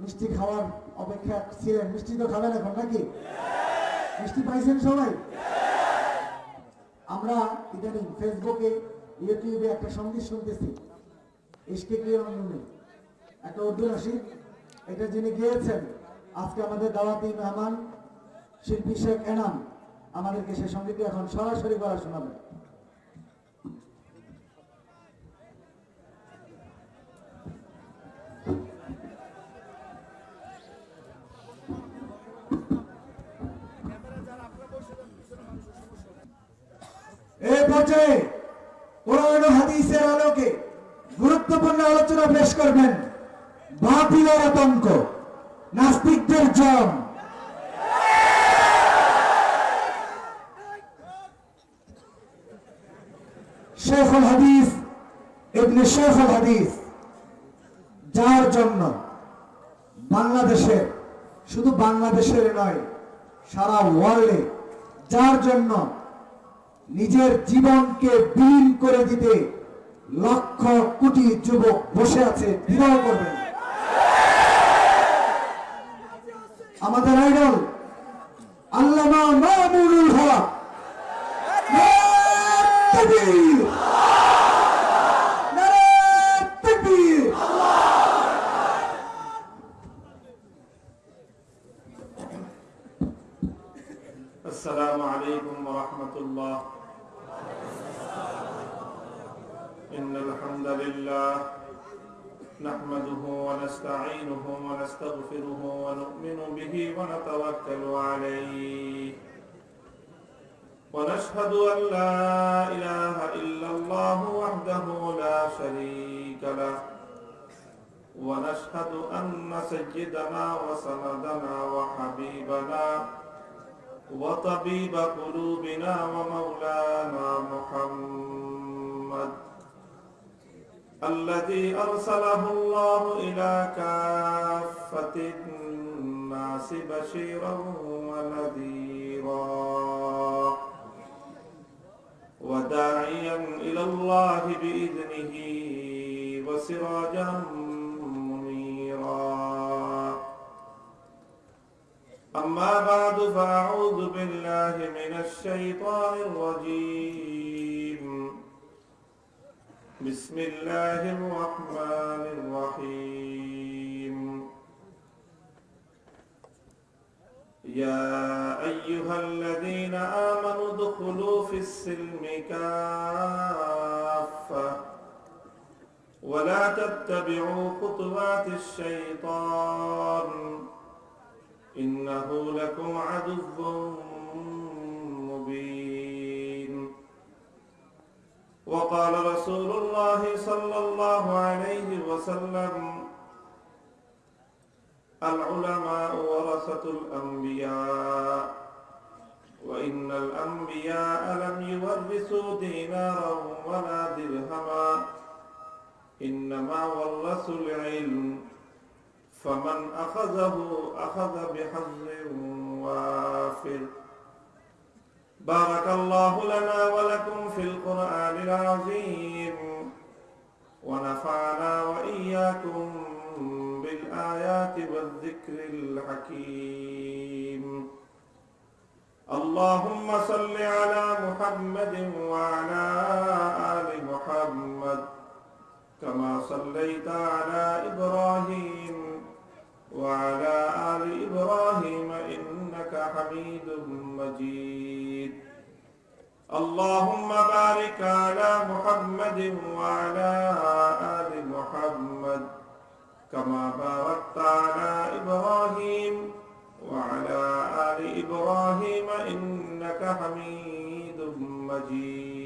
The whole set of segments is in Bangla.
মিষ্টি খাওয়ার অপেক্ষা ছিলেন। মিষ্টি তো খাবেন এখন নাকি? মিষ্টি পাইছেন সবাই? আমরা ইদানিং ফেসবুকে, ইউটিউবে একটা সংগীত শুনতেছি। ইশকে কি অন্যনে একটা উর্দু নাসিদ এটা যিনি গিয়েছেন, আজকে আমাদের দাওয়াতি মেহমান, শিল্পী শেখ এনাম। আমাদেরকে সেই সঙ্গীতটি এখন সরাসরি করা শোনাবে এই পর্যায়ে কোরআন হাদিসের আলোকে গুরুত্বপূর্ণ আলোচনা পেশ করবেন বাতিলের আতঙ্ক, নাস্তিকদের জম। শেখুল হাদিস, ইবনে শেখুল হাদিস, যার জন্য বাংলাদেশের শুধু বাংলাদেশের নয়, সারা ওয়ার্ল্ডে যার জন্য নিজের জীবনকে বিলীন করে দিতে লক্ষ কোটি যুবক বসে আছে বিবাহ করবেন। আমাদের আইডল আল্লামা মামুনুল হক। ورحمة الله. إن الحمد لله نحمده ونستعينه ونستغفره ونؤمن به ونتوكل عليه. ونشهد أن لا إله إلا الله وحده لا شريك له. ونشهد أن سيدنا وسندنا وحبيبنا وطبيب قلوبنا ومولانا محمد الذي أرسله الله إلى كافة الناس بشيرا ونذيرا وداعيا إلى الله بإذنه وسراجا أما بعد فأعوذ بالله من الشيطان الرجيم. بسم الله الرحمن الرحيم. يا أيها الذين آمنوا ادخلوا في السلم كافة ولا تتبعوا خطوات الشيطان. إنه لكم عدو مبين. وقال رسول الله صلى الله عليه وسلم العلماء ورثة الأنبياء. وإن الأنبياء لم يورثوا دينارا ولا درهما. إنما ورثوا العلم فمن أخذه أخذ بحظ وافر بارك الله لنا ولكم في القرآن العظيم. ونفعنا وإياكم بالآيات والذكر الحكيم. اللهم صل على محمد وعلى آل محمد كما صليت على إبراهيم وعلى آل إبراهيم إنك حميد مجيد. اللهم بارك على محمد وعلى آل محمد كما باركت على إبراهيم وعلى آل إبراهيم إنك حميد مجيد.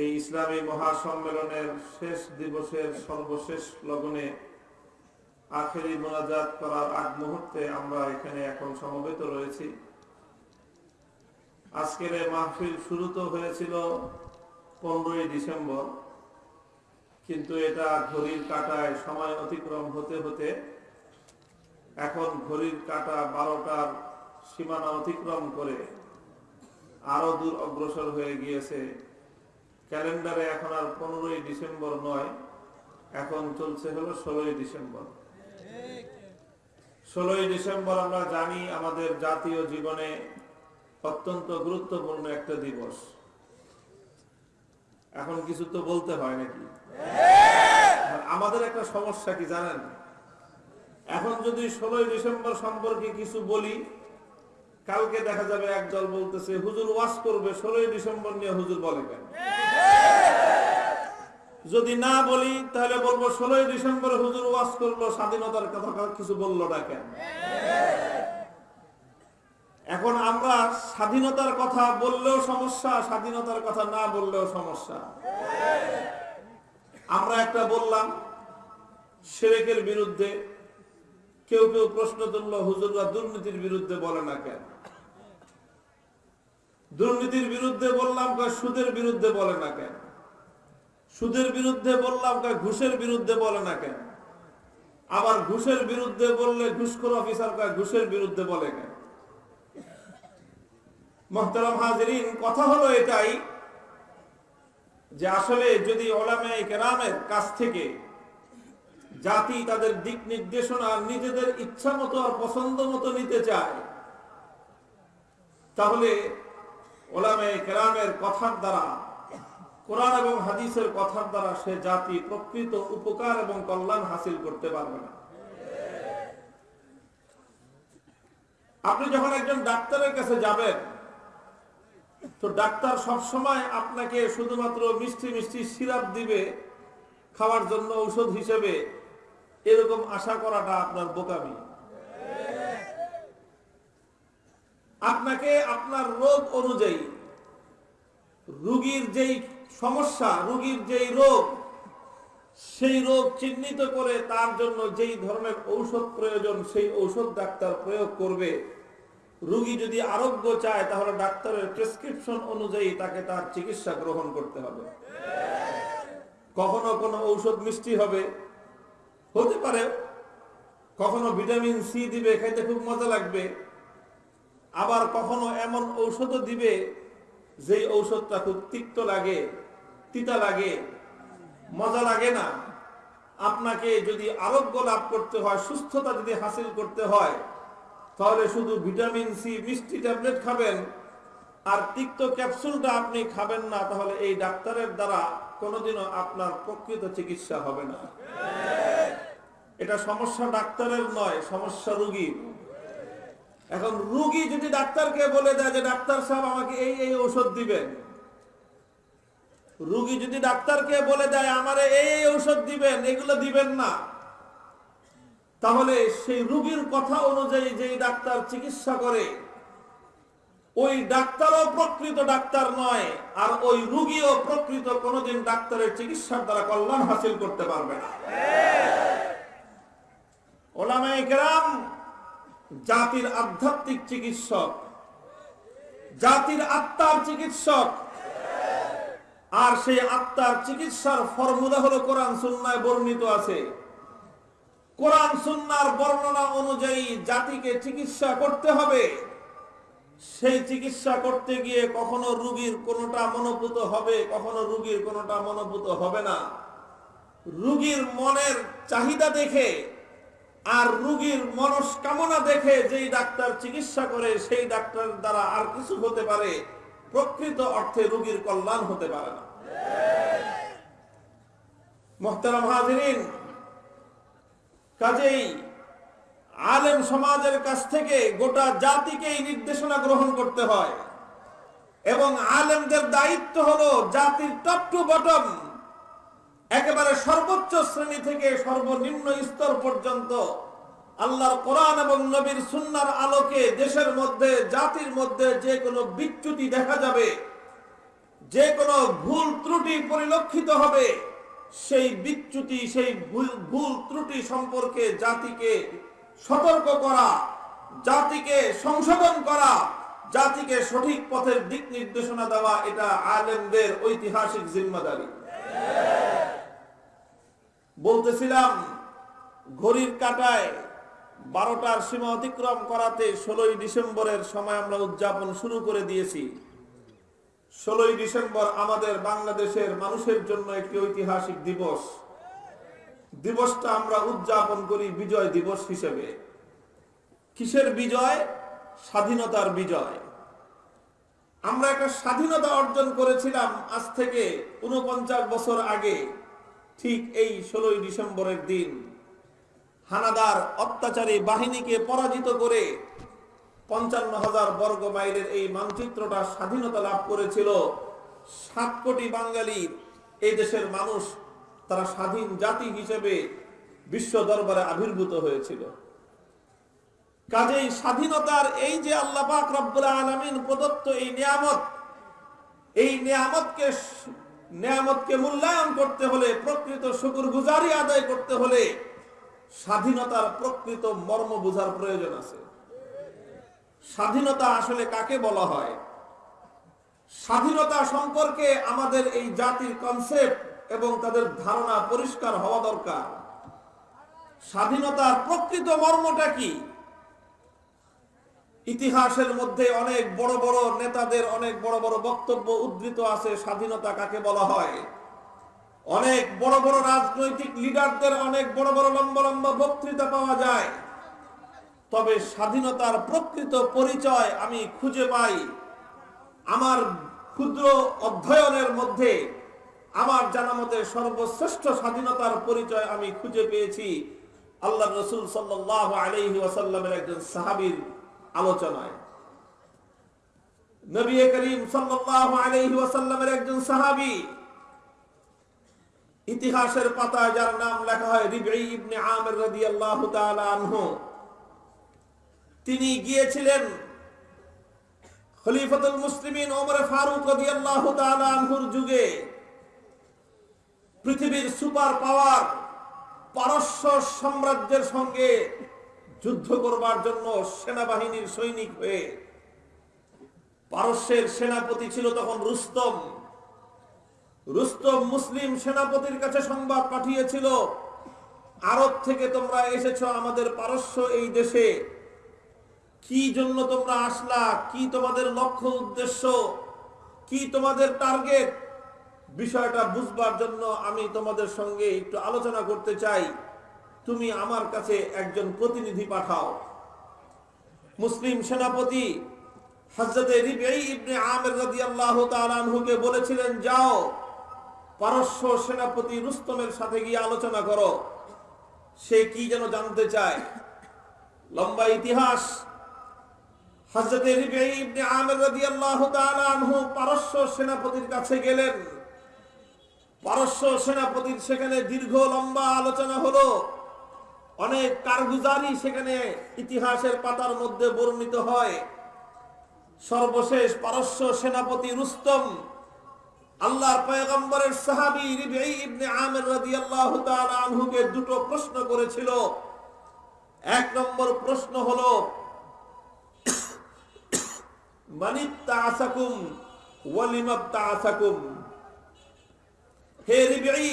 এই ইসলামী মহাসম্মেলনের শেষ দিবসের সর্বশেষ লগনে আখেরি মোনাজাত করার আগ মুহূর্তে আমরা এখানে এখন সমবেত রয়েছি। আজকের মাহফিল শুরু তো হয়েছিল পনেরোই ডিসেম্বর, কিন্তু এটা ঘড়ির কাটায় সময় অতিক্রম হতে হতে এখন ঘড়ির কাটা বারোটার সীমানা অতিক্রম করে আরও দূর অগ্রসর হয়ে গিয়েছে ক্যালেন্ডারে এখন আর পনেরোই ডিসেম্বর নয়, এখন চলছে হলো ষোলোই ডিসেম্বর। ষোলোই ডিসেম্বর আমরা জানি আমাদের জাতীয় জীবনে অত্যন্ত গুরুত্বপূর্ণ একটা দিবস। এখন কিছু তো বলতে হয় নাকি? আমাদের একটা সমস্যা কি জানেন? এখন যদি ষোলোই ডিসেম্বর সম্পর্কে কিছু বলি, কালকে দেখা যাবে একদল বলতেছে, হুজুর ওয়াশ করবে, ষোলোই ডিসেম্বর নিয়ে হুজুর বলে কেন যদি না বলি, তাহলে বলব ষোলোই ডিসেম্বর হুজুর ওয়াশ করল, স্বাধীনতার কথা কিছু বলল না কেন? এখন আমরা স্বাধীনতার কথা বললেও সমস্যা, স্বাধীনতার কথা না বললেও সমস্যা। আমরা একটা বললাম, সেরেকের বিরুদ্ধে কেউ কেউ প্রশ্ন তুললো, হুজুররা দুর্নীতির বিরুদ্ধে বলে না কেন? দুর্নীতির বিরুদ্ধে বললাম কয়, সুদের বিরুদ্ধে বলে না কেন? সুদের বিরুদ্ধে বললাম কয়, ঘুষের বিরুদ্ধে বলে না কেন? আবার ঘুষের বিরুদ্ধে বললে ঘুষখোর অফিসার কয়, ঘুষের বিরুদ্ধে বলে কেন? মোহতারাম হাজরিন, কথা হলো এটাই যে আসলে যদি ওলামে কেরামের কাছ থেকে জাতি তাদের দিক নির্দেশনা নিজেদের ইচ্ছা মতো আর পছন্দ মতো নিতে চায়, তাহলে ওলামে কেরামের কথার দ্বারা, কোরআন এবং হাদিসের কথার দ্বারা সে জাতি প্রকৃত উপকার এবং কল্যাণ হাসিল করতে পারবে না। আপনি যখন একজন ডাক্তারের কাছে যাবেন, তো ডাক্তার সবসময় আপনাকে শুধুমাত্র মিষ্টি মিষ্টি সিরাপ দিবে, খাওয়ার জন্য ঔষধ হিসেবে, এরকম আশা করাটা আপনার বোকামি। আপনাকে আপনার রোগ অনুযায়ী, রুগীর যেই সমস্যা, রুগীর যেই রোগ, সেই রোগ চিহ্নিত করে তার জন্য যেই ধরনের ঔষধ প্রয়োজন, সেই ঔষধ ডাক্তার প্রয়োগ করবে। রুগী যদি আরোগ্য চায়, তাহলে ডাক্তারের প্রেসক্রিপশন অনুযায়ী তাকে তার চিকিৎসা গ্রহণ করতে হবে। কখনো কোনো ঔষধ মিষ্টি হবে। হতে পারে, কখনো ভিটামিন সি দিবে, খাইতে খুব মজা লাগবে। আবার কখনো এমন ঔষধও দিবে যেই ঔষধটা খুব তিক্ত লাগে, তিতা লাগে, মজা লাগে না। আপনাকে যদি আরোগ্য লাভ করতে হয়, সুস্থতা যদি হাসিল করতে হয়, তাহলে শুধু ভিটামিন সি মিষ্টি ট্যাবলেট খাবেন। আর তিক্ত ক্যাপসুলটা আপনি খাবেন না, তাহলে এই ডাক্তারের দ্বারা কোনোদিনও আপনার প্রকৃত চিকিৎসা হবে না। এটা সমস্যা ডাক্তারের নয়, সমস্যা রুগীর। এখন রুগী যদি ডাক্তারকে বলে দেয় যে ডাক্তার সাহেব আমাকে এই এই ঔষধ দিবেন। রুগী যদি ডাক্তারকে বলে দেয়, আমারে এই এই ঔষধ দিবেন, এগুলো দিবেন না। তাহলে সেই রুগীর কথা অনুযায়ী যেই ডাক্তার চিকিৎসা করে, ওই ডাক্তারও প্রকৃত ডাক্তার নয়, আর ওই রুগীও প্রকৃত কোনোদিন ডাক্তারের চিকিৎসার দ্বারা কল্যাণ হাসিল করতে পারবে না। ওলামায়ে কেরাম জাতির আধ্যাত্মিক চিকিৎসক, জাতির আত্মার চিকিৎসক। আর সেই আত্মার চিকিৎসার ফর্মুলা হলো কোরআন সুন্নায় বর্ণিত আছে। কোরআন সুন্নার বর্ণনা অনুযায়ী জাতিকে চিকিৎসা করতে হবে। সেই চিকিৎসা করতে গিয়ে কখনো রুগীর কোনোটা মনোভূত হবে, কখনো রুগীর কোনোটা মনোভূত হবে না। রুগীর মনের চাহিদা দেখে আর রুগীর মনস্কামনা দেখে যেই ডাক্তার চিকিৎসা করে, সেই ডাক্তার দ্বারা আর কিছু হতে পারে। প্রকৃত অর্থে রুগীর কল্যাণ হতে পারে না। কাজেই আলেম সমাজের কাছ থেকে গোটা জাতিকেই নির্দেশনা গ্রহণ করতে হয়। এবং আলেমদের দায়িত্ব হলো জাতির টপ টু বটম একেবারে সর্বোচ্চ শ্রেণি থেকে সর্বনিম্ন স্তর পর্যন্ত আল্লাহর কোরআন এবং নবীর সুন্নার আলোকে দেশের মধ্যে, জাতির মধ্যে যে কোনো বিচ্যুতি দেখা যাবে, যে কোনো ভুল ত্রুটি পরিলক্ষিত হবে, সেই বিচ্যুতি, সেই ভুল ত্রুটি সম্পর্কে জাতিকে সতর্ক করা, জাতিকে সংশোধন করা, জাতিকে সঠিক পথের দিক নির্দেশনা দেওয়া, এটা আলেমদের ঐতিহাসিক জিম্মাদারি। বলতেছিলাম, ঘড়ির কাটায় বারোটার সীমা অতিক্রম করাতে ষোলোই ডিসেম্বরের সময় আমরা উদযাপন শুরু করে দিয়েছি। ষোলোই ডিসেম্বর আমাদের বাংলাদেশের মানুষের জন্য একটি ঐতিহাসিক দিবস। দিবসটা আমরা উদযাপন করি বিজয় দিবস হিসেবে। কিসের বিজয়? স্বাধীনতার বিজয়। আমরা একটা স্বাধীনতা অর্জন করেছিলাম আজ থেকে উনপঞ্চাশ বছর আগে। ঠিক এই ষোলোই ডিসেম্বরের দিন হানাদার অত্যাচারী বাহিনীকে পরাজিত করে পঞ্চান্ন হাজার বর্গ মাইলের এই মানচিত্রটা স্বাধীনতা লাভ করেছিল। সাত কোটি বাঙালির এই দেশের মানুষ তারা স্বাধীন জাতি হিসেবে বিশ্ব দরবারে আবির্ভূত হয়েছিল। কাজেই স্বাধীনতার এই যে আল্লাহ পাক আলামিন প্রদত্ত এই নিয়ামত, এই নিয়ামতকে নিয়ামতকে মূল্যায়ন করতে হলে, প্রকৃত শুকুর গুজারি আদায় করতে হলে স্বাধীনতার প্রকৃত মর্ম বোঝার প্রয়োজন আছে। স্বাধীনতা আসলে কাকে বলা হয়? স্বাধীনতা সম্পর্কে আমাদের এই জাতির কনসেপ্ট এবং তাদের ধারণা পরিষ্কার হওয়া দরকার। স্বাধীনতার প্রকৃত মর্মটা কি? ইতিহাসের মধ্যে অনেক বড় বড় নেতাদের অনেক বড় বড় বক্তব্য উদ্ধৃত আছে, স্বাধীনতা কাকে বলা হয়? অনেক বড় বড় রাজনৈতিক লিডারদের অনেক বড় বড় লম্বা লম্বা বক্তৃতা পাওয়া যায়। তবে স্বাধীনতার প্রকৃত পরিচয় আমি খুঁজে পাই আমার ক্ষুদ্র অধ্যয়নের মধ্যে। আমার জানা মতে সর্বশ্রেষ্ঠ স্বাধীনতার পরিচয় আমি খুঁজে পেয়েছি। আল্লাহ রসুল সাল্লাহ আলহি একজন সাহাবীর আলোচনায়। নবী করিম ওয়াসাল্লামের একজন সাহাবী ইতিহাসের পাতায় যার নাম লেখা হয় তিনি গিয়েছিলেন খলিফাতুল মুসলিমিন ওমর ফারুক রাদিয়াল্লাহু আনহুর যুগে। পৃথিবীর সুপার পাওয়ার পারস্য সাম্রাজ্যের সঙ্গে যুদ্ধ করবার জন্য সেনাবাহিনীর সৈনিক হয়ে পারস্যের সেনাপতি ছিল তখন রুস্তম। রুস্তম মুসলিম সেনাপতির কাছে সংবাদ পাঠিয়েছিল, আরব থেকে তোমরা এসেছ আমাদের পারস্য এই দেশে। কি জন্য তোমরা আসলা? কি তোমাদের লক্ষ্য উদ্দেশ্য? কি তোমাদের টার্গেট? বিষয়টা বুঝবার জন্য আমি তোমাদের সঙ্গে একটু আলোচনা করতে চাই। তুমি আমার কাছে একজন প্রতিনিধি পাঠাও। মুসলিম সেনাপতি ইবনে আমির বলেছিলেন, যাও, পারস্য সেনাপতি রুস্তমের সাথে গিয়ে আলোচনা করো। সে কি যেন জানতে চায়? লম্বা ইতিহাস। আনহু পারস্য সেনাপতির কাছে গেলেন। পারস্য সেনাপতির সেখানে দীর্ঘ লম্বা আলোচনা হলো। অনেক কারগুজারি সেখানে ইতিহাসের পাতার মধ্যে বর্ণিত হয়। সর্বশেষ পারস্য সেনাপতি রুস্তম, আল্লাহর পয়গম্বরের সাহাবী ইবনে আমির রাদিয়াল্লাহু তাআলা আনহুকে দুটো প্রশ্ন করেছিল। এক নম্বর প্রশ্ন হলো মানিত্তাআসাকুম ওয়ালিমাত্তাআসাকুম হে রিবঈ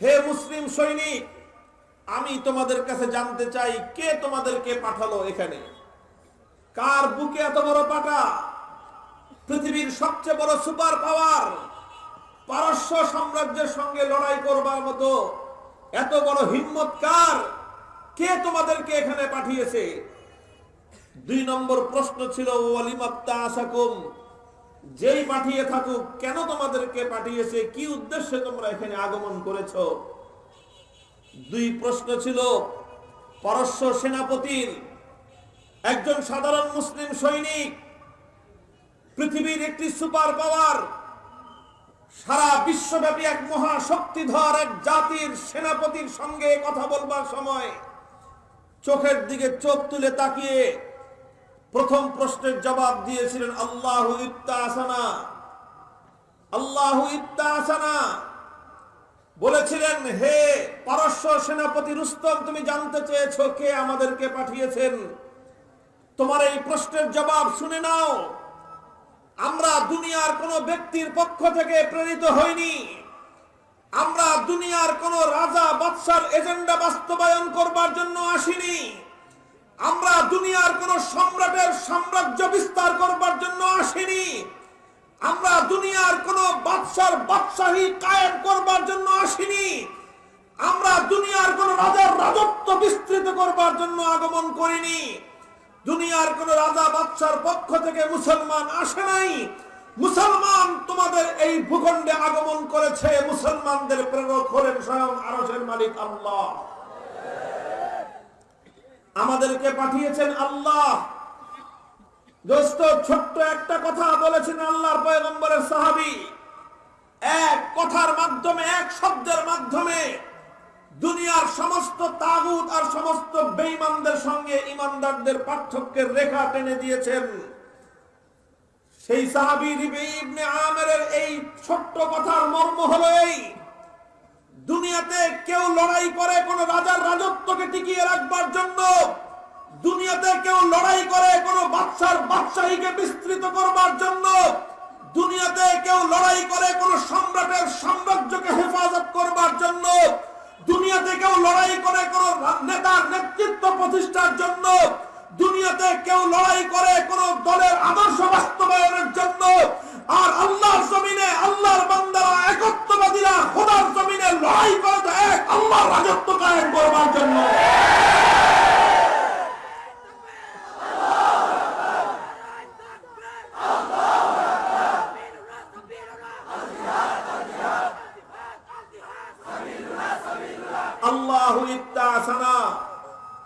হে মুসলিম সৈনিক আমি তোমাদের কাছে জানতে চাই, কে তোমাদেরকে পাঠালো এখানে? কার বুকে এত বড় পাটা? পৃথিবীর সবচেয়ে বড় সুপার পাওয়ার? পারস্য সাম্রাজ্যের সঙ্গে লড়াই করবার মতো এত বড় হিম্মত কার? কে তোমাদেরকে এখানে পাঠিয়েছে? দুই নম্বর প্রশ্ন ছিল, ওয়ালিমাত্তা আসাকুম, যেই পাঠিয়ে থাকুক, কেন তোমাদেরকে পাঠিয়েছে? কি উদ্দেশ্যে তোমরা এখানে আগমন করেছ? দুই প্রশ্ন ছিল, পারস্য সেনাপতির একজন সাধারণ মুসলিম সৈনিক, পৃথিবীর একটি সুপার পাওয়ার সারা বিশ্বব্যাপী এক মহাশক্তিধর এক জাতির সেনাপতির সঙ্গে কথা বলবার সময় চোখের দিকে চোখ তুলে তাকিয়ে প্রথম প্রশ্নের জবাব দিয়েছিলেন, আল্লাহ ইত্তা আসানা আল্লাহ ইত্তা আসানা বলেছিলেন, হে পারস্য সেনাপতি রুস্তম, তুমি জানতে চেয়েছো কে আমাদেরকে পাঠিয়েছেন? তোমার এই প্রশ্নের জবাব শুনে নাও। আমরা দুনিয়ার কোন ব্যক্তির পক্ষ থেকে প্রেরিত হইনি। আমরা দুনিয়ার কোন রাজা বাদশার এজেন্ডা বাস্তবায়ন করবার জন্য আসিনি। আমরা দুনিয়ার কোন সম্রাটের সাম্রাজ্য বিস্তার করবার জন্য আসিনি। আমরা দুনিয়ার কোন বাদশার বাদশাহী কায়েম করবার জন্য আসিনি। আমরা দুনিয়ার কোন রাজার রাজত্ব বিস্তৃত করবার জন্য আগমন করিনি। দুনিয়ার কোন রাজা বাদশার পক্ষ থেকে মুসলমান আসে নাই। মুসলমান তোমাদের এই ভূখণ্ডে আগমন করেছে, মুসলমানদের প্রেরক হলেন স্বয়ং আরশের মালিক আল্লাহ। আমাদেরকে পাঠিয়েছেন আল্লাহ। দোস্ত, ছোট্ট একটা কথা বলেছেন আল্লাহর পয়গম্বরের সাহাবী। এক কথার মাধ্যমে, এক শব্দের মাধ্যমে দুনিয়ার সমস্ত তাগুত আর সমস্ত সঙ্গে ইমানদারদের পার্থক্যের রেখা টেনে দিয়েছেন। সেই সাহাবী ইবনে আমেরের এই ছোট্ট কথার মর্ম হলো এই, দুনিয়াতে কেউ লড়াই করে কোন রাজার রাজত্বকে টিকিয়ে রাখবার জন্য দুনিয়াতে কেউ লড়াই করে কোন বাদশার বাদশাহীকে বিস্তৃত করবার জন্য, দুনিয়াতে কেউ লড়াই করে কোন সম্রাটের সাম্রাজ্যকে হেফাজত করবার জন্য, দুনিয়াতে কেউ লড়াই করে কোন নেতার নেতৃত্ব প্রতিষ্ঠার জন্য, দুনিয়াতে কেউ লড়াই করে কোন দলের আদর্শ বাস্তবায়নের জন্য, আর আল্লাহর জমিনে, আল্লাহর বান্দারা একত্ববাদীরা খোদার জমিনে লড়াই করে এক আল্লাহর রাজত্ব কায়েম করবার জন্য আল্লাহ ইত্তাসানা হযরত রিবঈ ইবনে আমির রাদিয়াল্লাহু তাআলা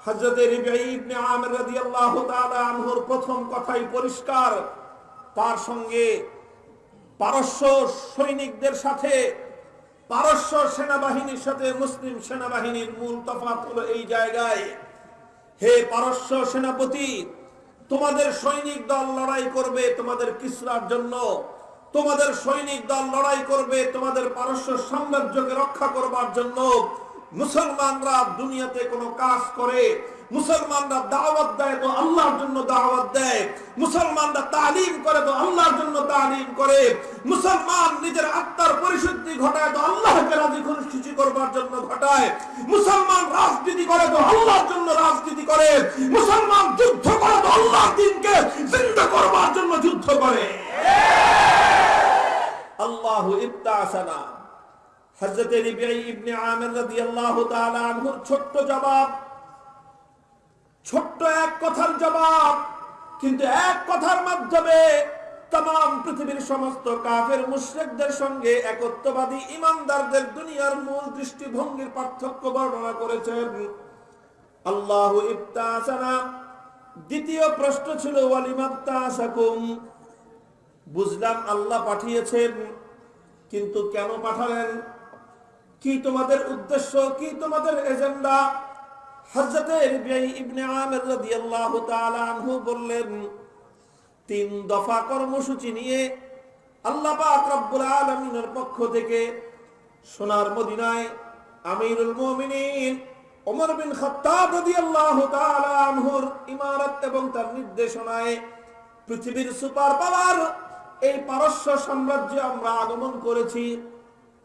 আনহুর প্রথম কথাই পরিষ্কার। তার সঙ্গে পারস্য সৈনিকদের সাথে, পারস্য সেনাবাহিনীর সাথে মুসলিম সেনাবাহিনীর মূল তফাৎ হলো এই জায়গায়, হে পারস্য সেনাপতি, তোমাদের সৈনিক দল লড়াই করবে তোমাদের কিসরার জন্য। তোমাদের সৈনিক দল লড়াই করবে তোমাদের পারস্য সাম্রাজ্যকে রক্ষা করবার জন্য। মুসলমানরা দুনিয়াতে কোনো কাজ করে, মুসলমানরা দাওয়াত দেয় তো আল্লাহর জন্য দাওয়াত দেয়, মুসলমানরা তালিম করে তো আল্লাহর জন্য তালিম করে, মুসলমান নিজের আত্মার পরিশুদ্ধি ঘটায় তো আল্লাহকে রাজি খুশি করবার জন্য ঘটায়, মুসলমান রাজনীতি করে তো আল্লাহর জন্য রাজনীতি করে, মুসলমান যুদ্ধ করে তো আল্লাহর দিনকে জিন্দা করবার জন্য যুদ্ধ করে। আল্লাহু ইত্তাসানা হযরত রিবিঈ ইবনে আমির রাদিয়াল্লাহু তাআলা আনহুর ছোট্ট জবাব। ছোট্ট এক কথার জবাব, কিন্তু এক কথার মাধ্যমে তাম, পৃথিবীর সমস্ত কাফের মুশরিকদের সঙ্গে একত্ববাদী ইমানদারদের দুনিয়ার মূল দৃষ্টিভঙ্গির পার্থক্য বর্ণনা করেছেন। আল্লাহু ইফতাসানা দ্বিতীয় প্রশ্ন ছিল ওয়ালিমাত্তাসাকুম বুঝলাম, আল্লাহ পাঠিয়েছেন, কিন্তু কেন পাঠালেন? কি তোমাদের উদ্দেশ্য, কি তোমাদের এজেন্ডা? রিবিঈ ইবনে আমির বললেন, তিন দফা কর্মসূচি নিয়ে আল্লাহ পাক রব্বুল আলামিনের পক্ষ থেকে সোনার মদিনায় আমিরুল মুমিনিন ওমর বিন খাত্তাব রাদিয়াল্লাহু তাআলা আনহুর ইমারত এবং তার নির্দেশনায় পৃথিবীর সুপার পাওয়ার, এই পারস্য সাম্রাজ্যে আমরা আগমন করেছি।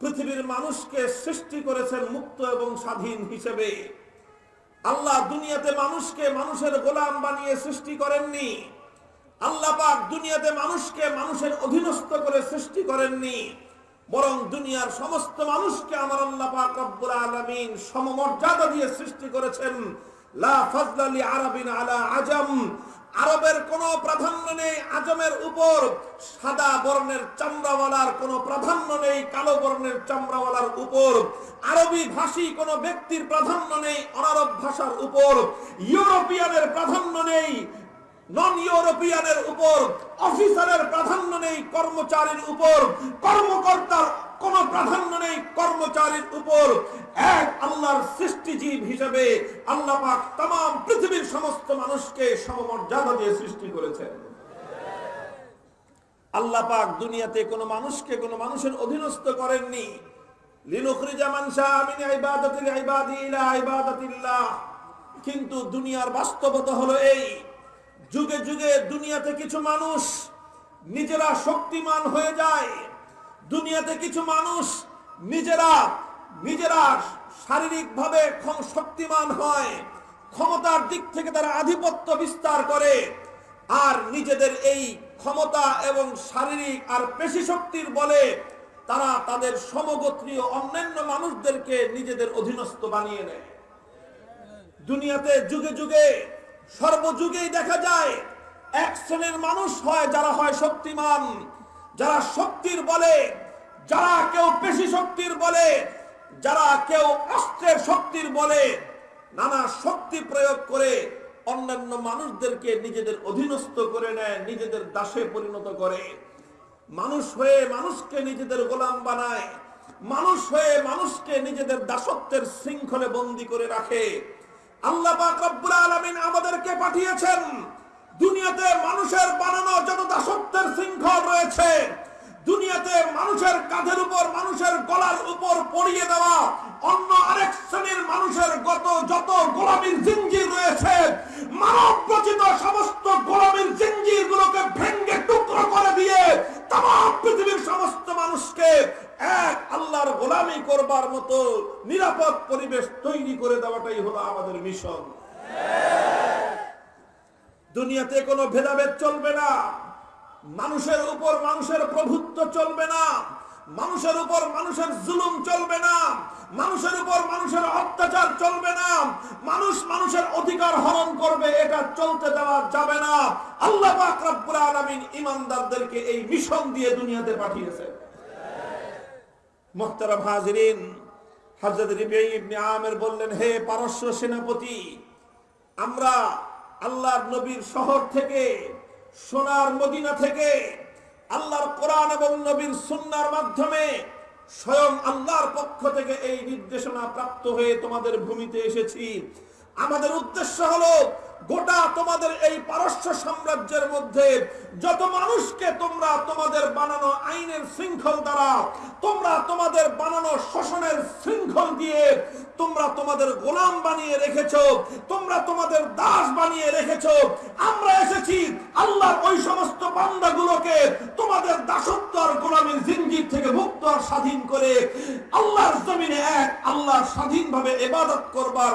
পৃথিবীর মানুষকে সৃষ্টি করেছেন মুক্ত এবং স্বাধীন হিসেবে। আল্লাহ দুনিয়াতে মানুষকে মানুষের গোলাম বানিয়ে সৃষ্টি করেননি। আল্লাহ পাক দুনিয়াতে মানুষকে মানুষের অধীনস্থ করে সৃষ্টি করেননি। বরং দুনিয়ার সমস্ত মানুষকে আমার আল্লাহ পাক রব্বুল আলামিন সমমর্যাদা দিয়ে সৃষ্টি করেছেন। লা ফাজলা লি আরাবিন আলা আজম। আরবের কোনো প্রাধান্য নেই, আজমের উপর সাদা বর্ণের চামড়াওয়ালার কোনো প্রাধান্য নেই, কালো বর্ণের চামড়াওয়ালার উপর। আরবি ভাষী কোনো ব্যক্তির প্রাধান্য নেই, অনারব ভাষার উপর। ইউরোপিয়ানের প্রাধান্য নেই নন ইউরোপিয়ানের উপর। অফিসারের প্রাধান্য নেই, কর্মচারীর উপর। কর্মকর্তার কোনো প্রাধান্য নেই কর্মচারীর উপর। এক আল্লাহর সৃষ্টিজীব হিসেবে আল্লাহ পাক তাম পৃথিবীর সমস্ত মানুষকে সমমর্যাদা দিয়ে সৃষ্টি করেছেন। আল্লাহ পাক দুনিয়াতে কোনো মানুষকে কোনো মানুষের অধীনস্থ করেননি। কিন্তু দুনিয়ার বাস্তবতা হলো এই, যুগে যুগে দুনিয়াতে কিছু মানুষ নিজেরা শক্তিমান হয়ে যায়। দুনিয়াতে কিছু মানুষ নিজেরা নিজেরা শারীরিকভাবে শক্তিমান হয়, ক্ষমতার দিক থেকে তারা আধিপত্য বিস্তার করে, আর নিজেদের এই ক্ষমতা এবং শারীরিক আর পেশি শক্তির বলে তারা তাদের সমগোত্রীয় অন্যান্য মানুষদেরকে নিজেদের অধীনস্থ বানিয়ে নেয়। দুনিয়াতে যুগে যুগে, সর্বযুগেই দেখা যায়, এক শ্রেণির মানুষ হয় যারা হয় শক্তিমান যারা শক্তির বলে, যারা কেউ পেশি শক্তির বলে, যারা কেউ অস্ত্রের শক্তির বলে, নানা শক্তি প্রয়োগ করে অন্যান্য মানুষদেরকে নিজেদের অধীনস্থ করে নেয়, নিজেদের দাসে পরিণত করে। মানুষ হয়ে মানুষকে নিজেদের গোলাম বানায়, মানুষ হয়ে মানুষকে নিজেদের দাসত্বের শৃঙ্খলে বন্দী করে রাখে। আল্লাহ রব্বুল আলামিন আমাদেরকে পাঠিয়েছেন দুনিয়াতে মানুষের বানানো যত দাসত্বের শৃঙ্খল রয়েছে, দুনিয়াতে মানুষের কাঁধের উপর, মানুষের গলার উপর পড়িয়ে দেওয়া, অন্য আরেক শ্রেণির মানুষের গত যত গোলামীর জিঞ্জির রয়েছে, মানব রচিত সমস্ত গোলামীর জিঞ্জির গুলোকে ভেঙ্গে টুকরো করে দিয়ে তাম পৃথিবীর সমস্ত মানুষকে এক আল্লাহর গোলামি করবার মতো নিরাপদ পরিবেশ তৈরি করে দেওয়াটাই হলো আমাদের মিশন। দুনিয়াতে কোনো ভেদাভেদ চলবে না। মানুষের উপর মানুষের প্রভুত্ব চলবে না। মানুষের উপর মানুষের জুলুম চলবে না। মানুষের উপর মানুষের অত্যাচার চলবে না। মানুষ মানুষের অধিকার হরণ করবে, এটা চলতে দেওয়া যাবে না। আল্লাহ ইমানদারদেরকে এই মিশন দিয়ে দুনিয়াতে পাঠিয়েছে। মোহতারাম হাজরিন, হযরত ইবনে আমির বললেন, হে পারস্য সেনাপতি, আমরা আল্লাহর নবীর শহর থেকে, সোনার মদিনা থেকে, আল্লাহর কোরআন এবং নবীর সুন্নার মাধ্যমে স্বয়ং আল্লাহর পক্ষ থেকে এই নির্দেশনা প্রাপ্ত হয়ে তোমাদের ভূমিতে এসেছি। আমাদের উদ্দেশ্য হলো গোটা তোমাদের এই পারস্য সাম্রাজ্যের মধ্যে যত মানুষকে তোমরা তোমাদের বানানো আইনের শৃঙ্খল দ্বারা, তোমরা তোমাদের বানানো শোষণের শৃঙ্খল দিয়ে তোমরা তোমাদের গোলাম বানিয়ে রেখেছো, তোমরা তোমাদের দাস বানিয়ে রেখেছ। আমরা এসেছি আল্লাহর ওই সমস্ত বান্দাগুলোকে তোমাদের দাসত্ব আর গোলামীর জিনজির থেকে মুক্ত আর স্বাধীন করে, আল্লাহর জমিনে এক, আল্লাহর স্বাধীনভাবে ইবাদত করবার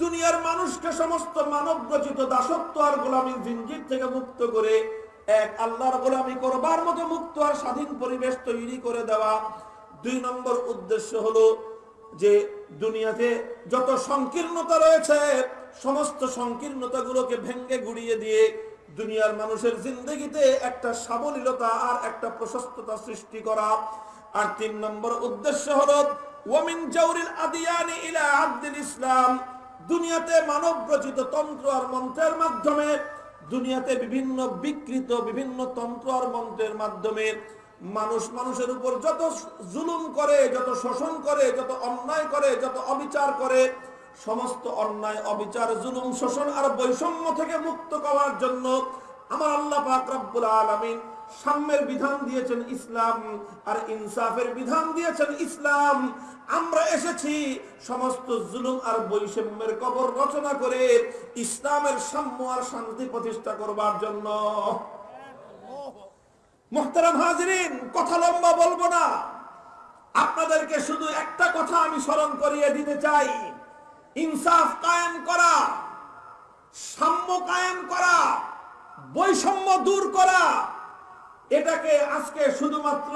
দুনিয়ার মানুষকে সমস্ত মানব রচিত দাসত্ব আর গোলামীর জিঞ্জির থেকে মুক্ত করে এক আল্লাহর গোলামি করবার মতো মুক্ত আর স্বাধীন পরিবেশ তৈরি করে দেওয়া। দুই নম্বর উদ্দেশ্য হলো যে দুনিয়াতে যত সংকীর্ণতা রয়েছে, সমস্ত সংকীর্ণতাগুলোকে ভেঙ্গে গুড়িয়ে দিয়ে দুনিয়ার মানুষের জিন্দগিতে একটা সাবলীলতা আর একটা প্রশস্ততা সৃষ্টি করা। আর তিন নম্বর উদ্দেশ্য হলো ওয়ামিন জাউরিল আদিয়ানি ইলা আব্দুল ইসলাম। দুনিয়াতে মানব রচিত তন্ত্র আর মন্ত্রের মাধ্যমে, দুনিয়াতে বিভিন্ন বিকৃত বিভিন্ন তন্ত্র আর মন্ত্রের মাধ্যমে মানুষ মানুষের উপর যত জুলুম করে, যত শোষণ করে, যত অন্যায় করে, যত অবিচার করে, সমস্ত অন্যায়, অবিচার, জুলুম, শোষণ আর বৈষম্য থেকে মুক্ত করার জন্য আমার আল্লাহ পাক রব্বুল আলামিন সাম্যের বিধান দিয়েছেন ইসলাম আর ইনসাফের বিধান দিয়েছেন ইসলাম। আমরা এসেছি সমস্ত জুলুম আর বৈষম্যের কবর রচনা করে ইসলামের সাম্য আর শান্তি প্রতিষ্ঠা করবার জন্য। মোহতারাম হাজিরিন, কথা লম্বা বলব না। আপনাদেরকে শুধু একটা কথা আমি স্মরণ করিয়ে দিতে চাই। ইনসাফ কায়েম করা, সাম্য কায়েম করা, বৈষম্য দূর করা এটাকে আজকে শুধুমাত্র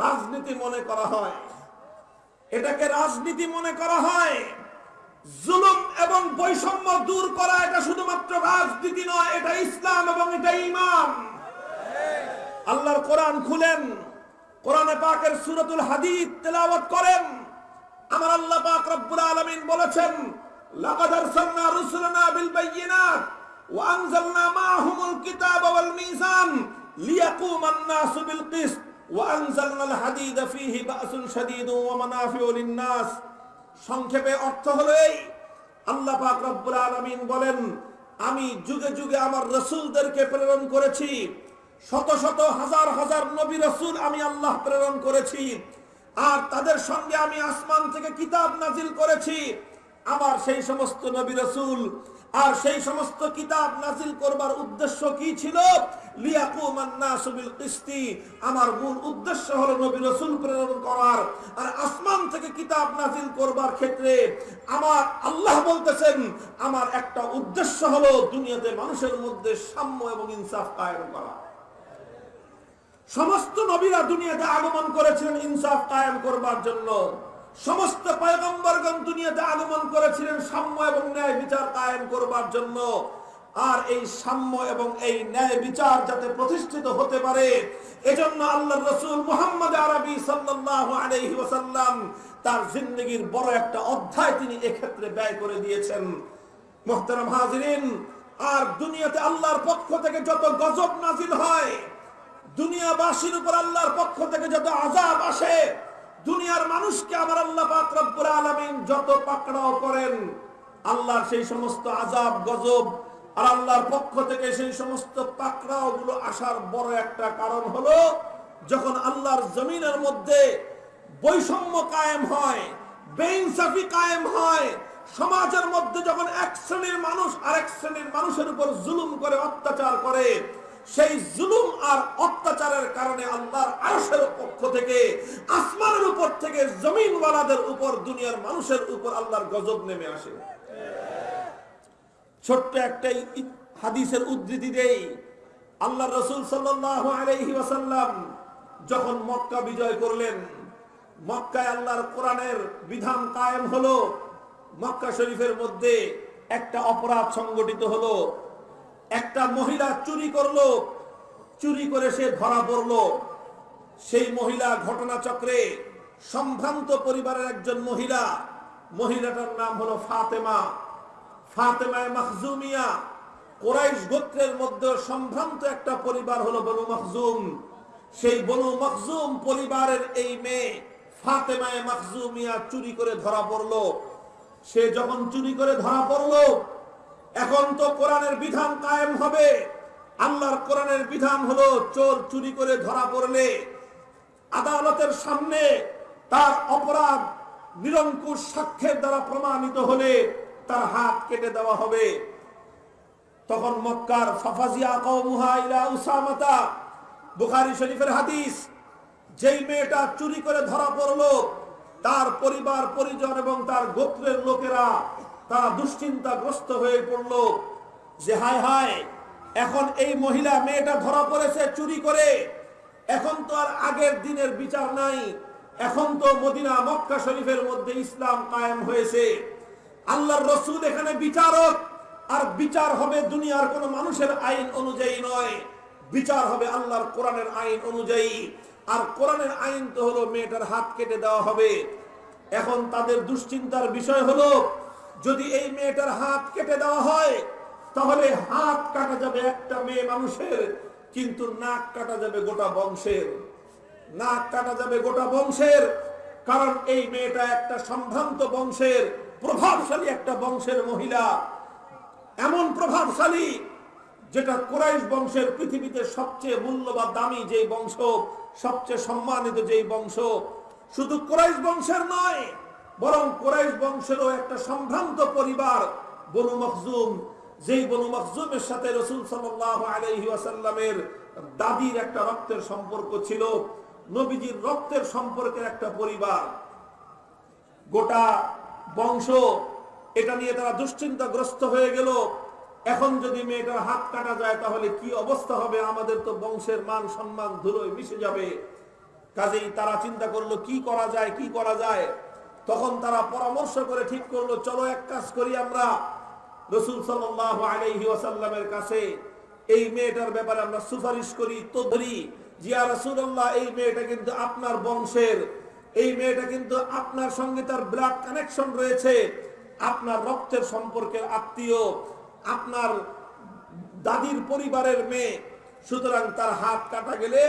রাজনীতি মনে করা হয়। এটাকে রাজনীতি মনে করা হয়। জুলুম এবং বৈষম্য দূর করা এটা শুধুমাত্র রাজনীতি নয়, এটা ইসলাম এবং এটা ইমান আল্লাহর কোরআন খুলেন, কোরআনে পাকের সুরতুল হাদিদ তেলাওয়াত করেন। আমার আল্লাহ পাক রব্বুল আলামিন বলেছেন, লাকাদ আরসালনা রুসুলানা বিল বায়িনাত ওয়া আনজালনা মাআহুমুল কিতাবা ওয়াল মিজান বিল কিসত ওয়া আনজালনাল হাদিদা ফীহি বাসুন শাদীদুন ওয়া মানাফিউ সংক্ষেপে অর্থ হলো এই, আল্লাহ পাক রব্বুল আলামিন বলেন, আমি যুগে যুগে আমার রাসূলদেরকে প্রেরণ করেছি, শত শত হাজার হাজার নবী রাসূল আমি আল্লাহ প্রেরণ করেছি, আর তাদের সঙ্গে আমি আসমান থেকে কিতাব নাজিল করেছি, আমার সেই সমস্ত নবী রাসূল আর সেই সমস্ত কিতাব নাজিল করবার উদ্দেশ্য কি ছিল? আমার মূল উদ্দেশ্য নবী রাসূল প্রেরণ করার। আর আসমান থেকে কিতাব করবার ক্ষেত্রে আমার আল্লাহ বলতেছেন, আমার একটা উদ্দেশ্য হলো দুনিয়াতে মানুষের মধ্যে সাম্য এবং ইনসাফ কায়েম করা। সমস্ত নবীরা দুনিয়াতে আগমন করেছিলেন ইনসাফ কায়েম করবার জন্য। সমস্ত পয়গম্বরগণ দুনিয়াতে আগমন করেছিলেন সাম্য এবং ন্যায় বিচার কায়েম করবার জন্য। আর এই সাম্য এবং এই ন্যায় বিচার যাতে প্রতিষ্ঠিত হতে পারে, এজন্য আল্লাহ রসুল মুহাম্মদ আরবি আলাইহি ওয়াসাল্লাম তার জিন্দগির বড় একটা অধ্যায় তিনি এক্ষেত্রে ব্যয় করে দিয়েছেন। মোহতারাম হাজিরিন, আর দুনিয়াতে আল্লাহর পক্ষ থেকে যত গজব নাজিল হয়, দুনিয়াবাসীর উপর আল্লাহর পক্ষ থেকে যত আজাব আসে দুনিয়ার মানুষকে আমার আল্লাহ পাক আলামিন যত পাকড়াও করেন, আল্লাহর সেই সমস্ত আজাব গজব আর আল্লাহর পক্ষ থেকে সেই সমস্ত পাকড়াও গুলো আসার বড় একটা কারণ হলো, যখন আল্লাহর জমিনের মধ্যে বৈষম্য কায়েম হয়, বেইনসাফি কায়েম হয়, সমাজের মধ্যে যখন এক শ্রেণির মানুষ আরেক শ্রেণির মানুষের উপর জুলুম করে, অত্যাচার করে সেই জুলুম আর অত্যাচারের কারণে আল্লাহর আরশের পক্ষ থেকে, আসমানের উপর থেকে, জমিনওয়ালাদের উপর, দুনিয়ার মানুষের উপর আল্লাহর গজব নেমে আসে। ছোট্ট একটা হাদিসের উদ্ধৃতি দেই। আল্লাহ রসুল ওয়াসাল্লাম যখন মক্কা বিজয় করলেন, মক্কায় আল্লাহর কোরআনের বিধান কায়েম হলো। মক্কা শরীফের মধ্যে একটা অপরাধ সংগঠিত হলো। একটা মহিলা চুরি করল, চুরি করে সে ধরা পড়ল। সেই মহিলা ঘটনাচক্রে সম্ভ্রান্ত পরিবারের একজন মহিলা, মহিলাটার নাম হলো ফাতেমা। ফাতেমায় মাখজুমিয়া, কোরাইশ গোত্রের মধ্যে সম্ভ্রান্ত একটা পরিবার হলো বনু মখজুম। সেই বনু মখজুম পরিবারের এই মেয়ে ফাতেমায় মাখজুমিয়া চুরি করে ধরা পড়ল। সে যখন চুরি করে ধরা পড়ল এখন তো কোরআনের বিধান কায়েম হবে। আল্লাহর কোরআনের বিধান হলো চোর চুরি করে ধরা পড়লে, আদালতের সামনে তার অপরাধ নিরঙ্কুশ সাক্ষ্যের দ্বারা প্রমাণিত হলে তার হাত কেটে দেওয়া হবে। তখন মক্কার বুখারী শরীফের হাদিস, যেই মেয়েটা চুরি করে ধরা পড়ল, তার পরিবার, পরিজন এবং তার গোত্রের লোকেরা তারা দুশ্চিন্তাগ্রস্ত হয়ে পড়ল যে হায় হায়, এখন এই মহিলা মেয়েটা ধরা পড়েছে চুরি করে। এখন তো আর আগের দিনের বিচার নাই। এখন তো মদিনা মক্কা শরীফের মধ্যে ইসলাম কায়েম হয়েছে। আল্লাহর রসুল এখানে বিচারক, আর বিচার হবে দুনিয়ার কোন মানুষের আইন অনুযায়ী নয়। বিচার হবে আল্লাহর কোরআনের আইন অনুযায়ী। আর কোরআনের আইন তো হলো মেয়েটার হাত কেটে দেওয়া হবে। এখন তাদের দুশ্চিন্তার বিষয় হলো যদি এই মেয়েটার হাত কেটে দেওয়া হয়, তাহলে হাত কাটা যাবে একটা মেয়ে মানুষের, কিন্তু নাক কাটা যাবে গোটা বংশের। নাক কাটা যাবে গোটা বংশের, কারণ এই মেয়েটা একটা সম্ভ্রান্ত বংশের, প্রভাবশালী একটা বংশের মহিলা। এমন প্রভাবশালী যেটা কোরাইশ বংশের পৃথিবীতে সবচেয়ে মূল্যবান, দামি যেই বংশ, সবচেয়ে সম্মানিত যেই বংশ। শুধু কোরাইশ বংশের নয় বরং কোরাইশ বংশেরও একটা সম্ভ্রান্ত পরিবার বনু মখজুম, যেই বনু মখজুমের সাথে রসুল সাল্লাহ আলহি আসাল্লামের দাদির একটা রক্তের সম্পর্ক ছিল, নবীজির রক্তের সম্পর্কের একটা পরিবার। গোটা বংশ এটা নিয়ে তারা দুশ্চিন্তাগ্রস্ত হয়ে গেল। এখন যদি মেয়েটার হাত কাটা যায়, তাহলে কি অবস্থা হবে? আমাদের তো বংশের মান সম্মান ধুলোয় মিশে যাবে। কাজেই তারা চিন্তা করল, কি করা যায়, কি করা যায়? তখন তারা পরামর্শ করে ঠিক করল, চলো এক কাজ করি আমরা। রসুল সাল্লাহ কাছে, এই মেয়েটার ব্যাপারে আমরা সুপারিশ করি তো ধরি জিয়া রসুল্লাহ এই মেয়েটা কিন্তু আপনার বংশের, এই মেয়েটা কিন্তু আপনার সঙ্গে তার ব্লাড কানেকশন রয়েছে। আপনার রক্তের সম্পর্কের আত্মীয়, আপনার দাদির পরিবারের মেয়ে, সুতরাং তার হাত কাটা গেলে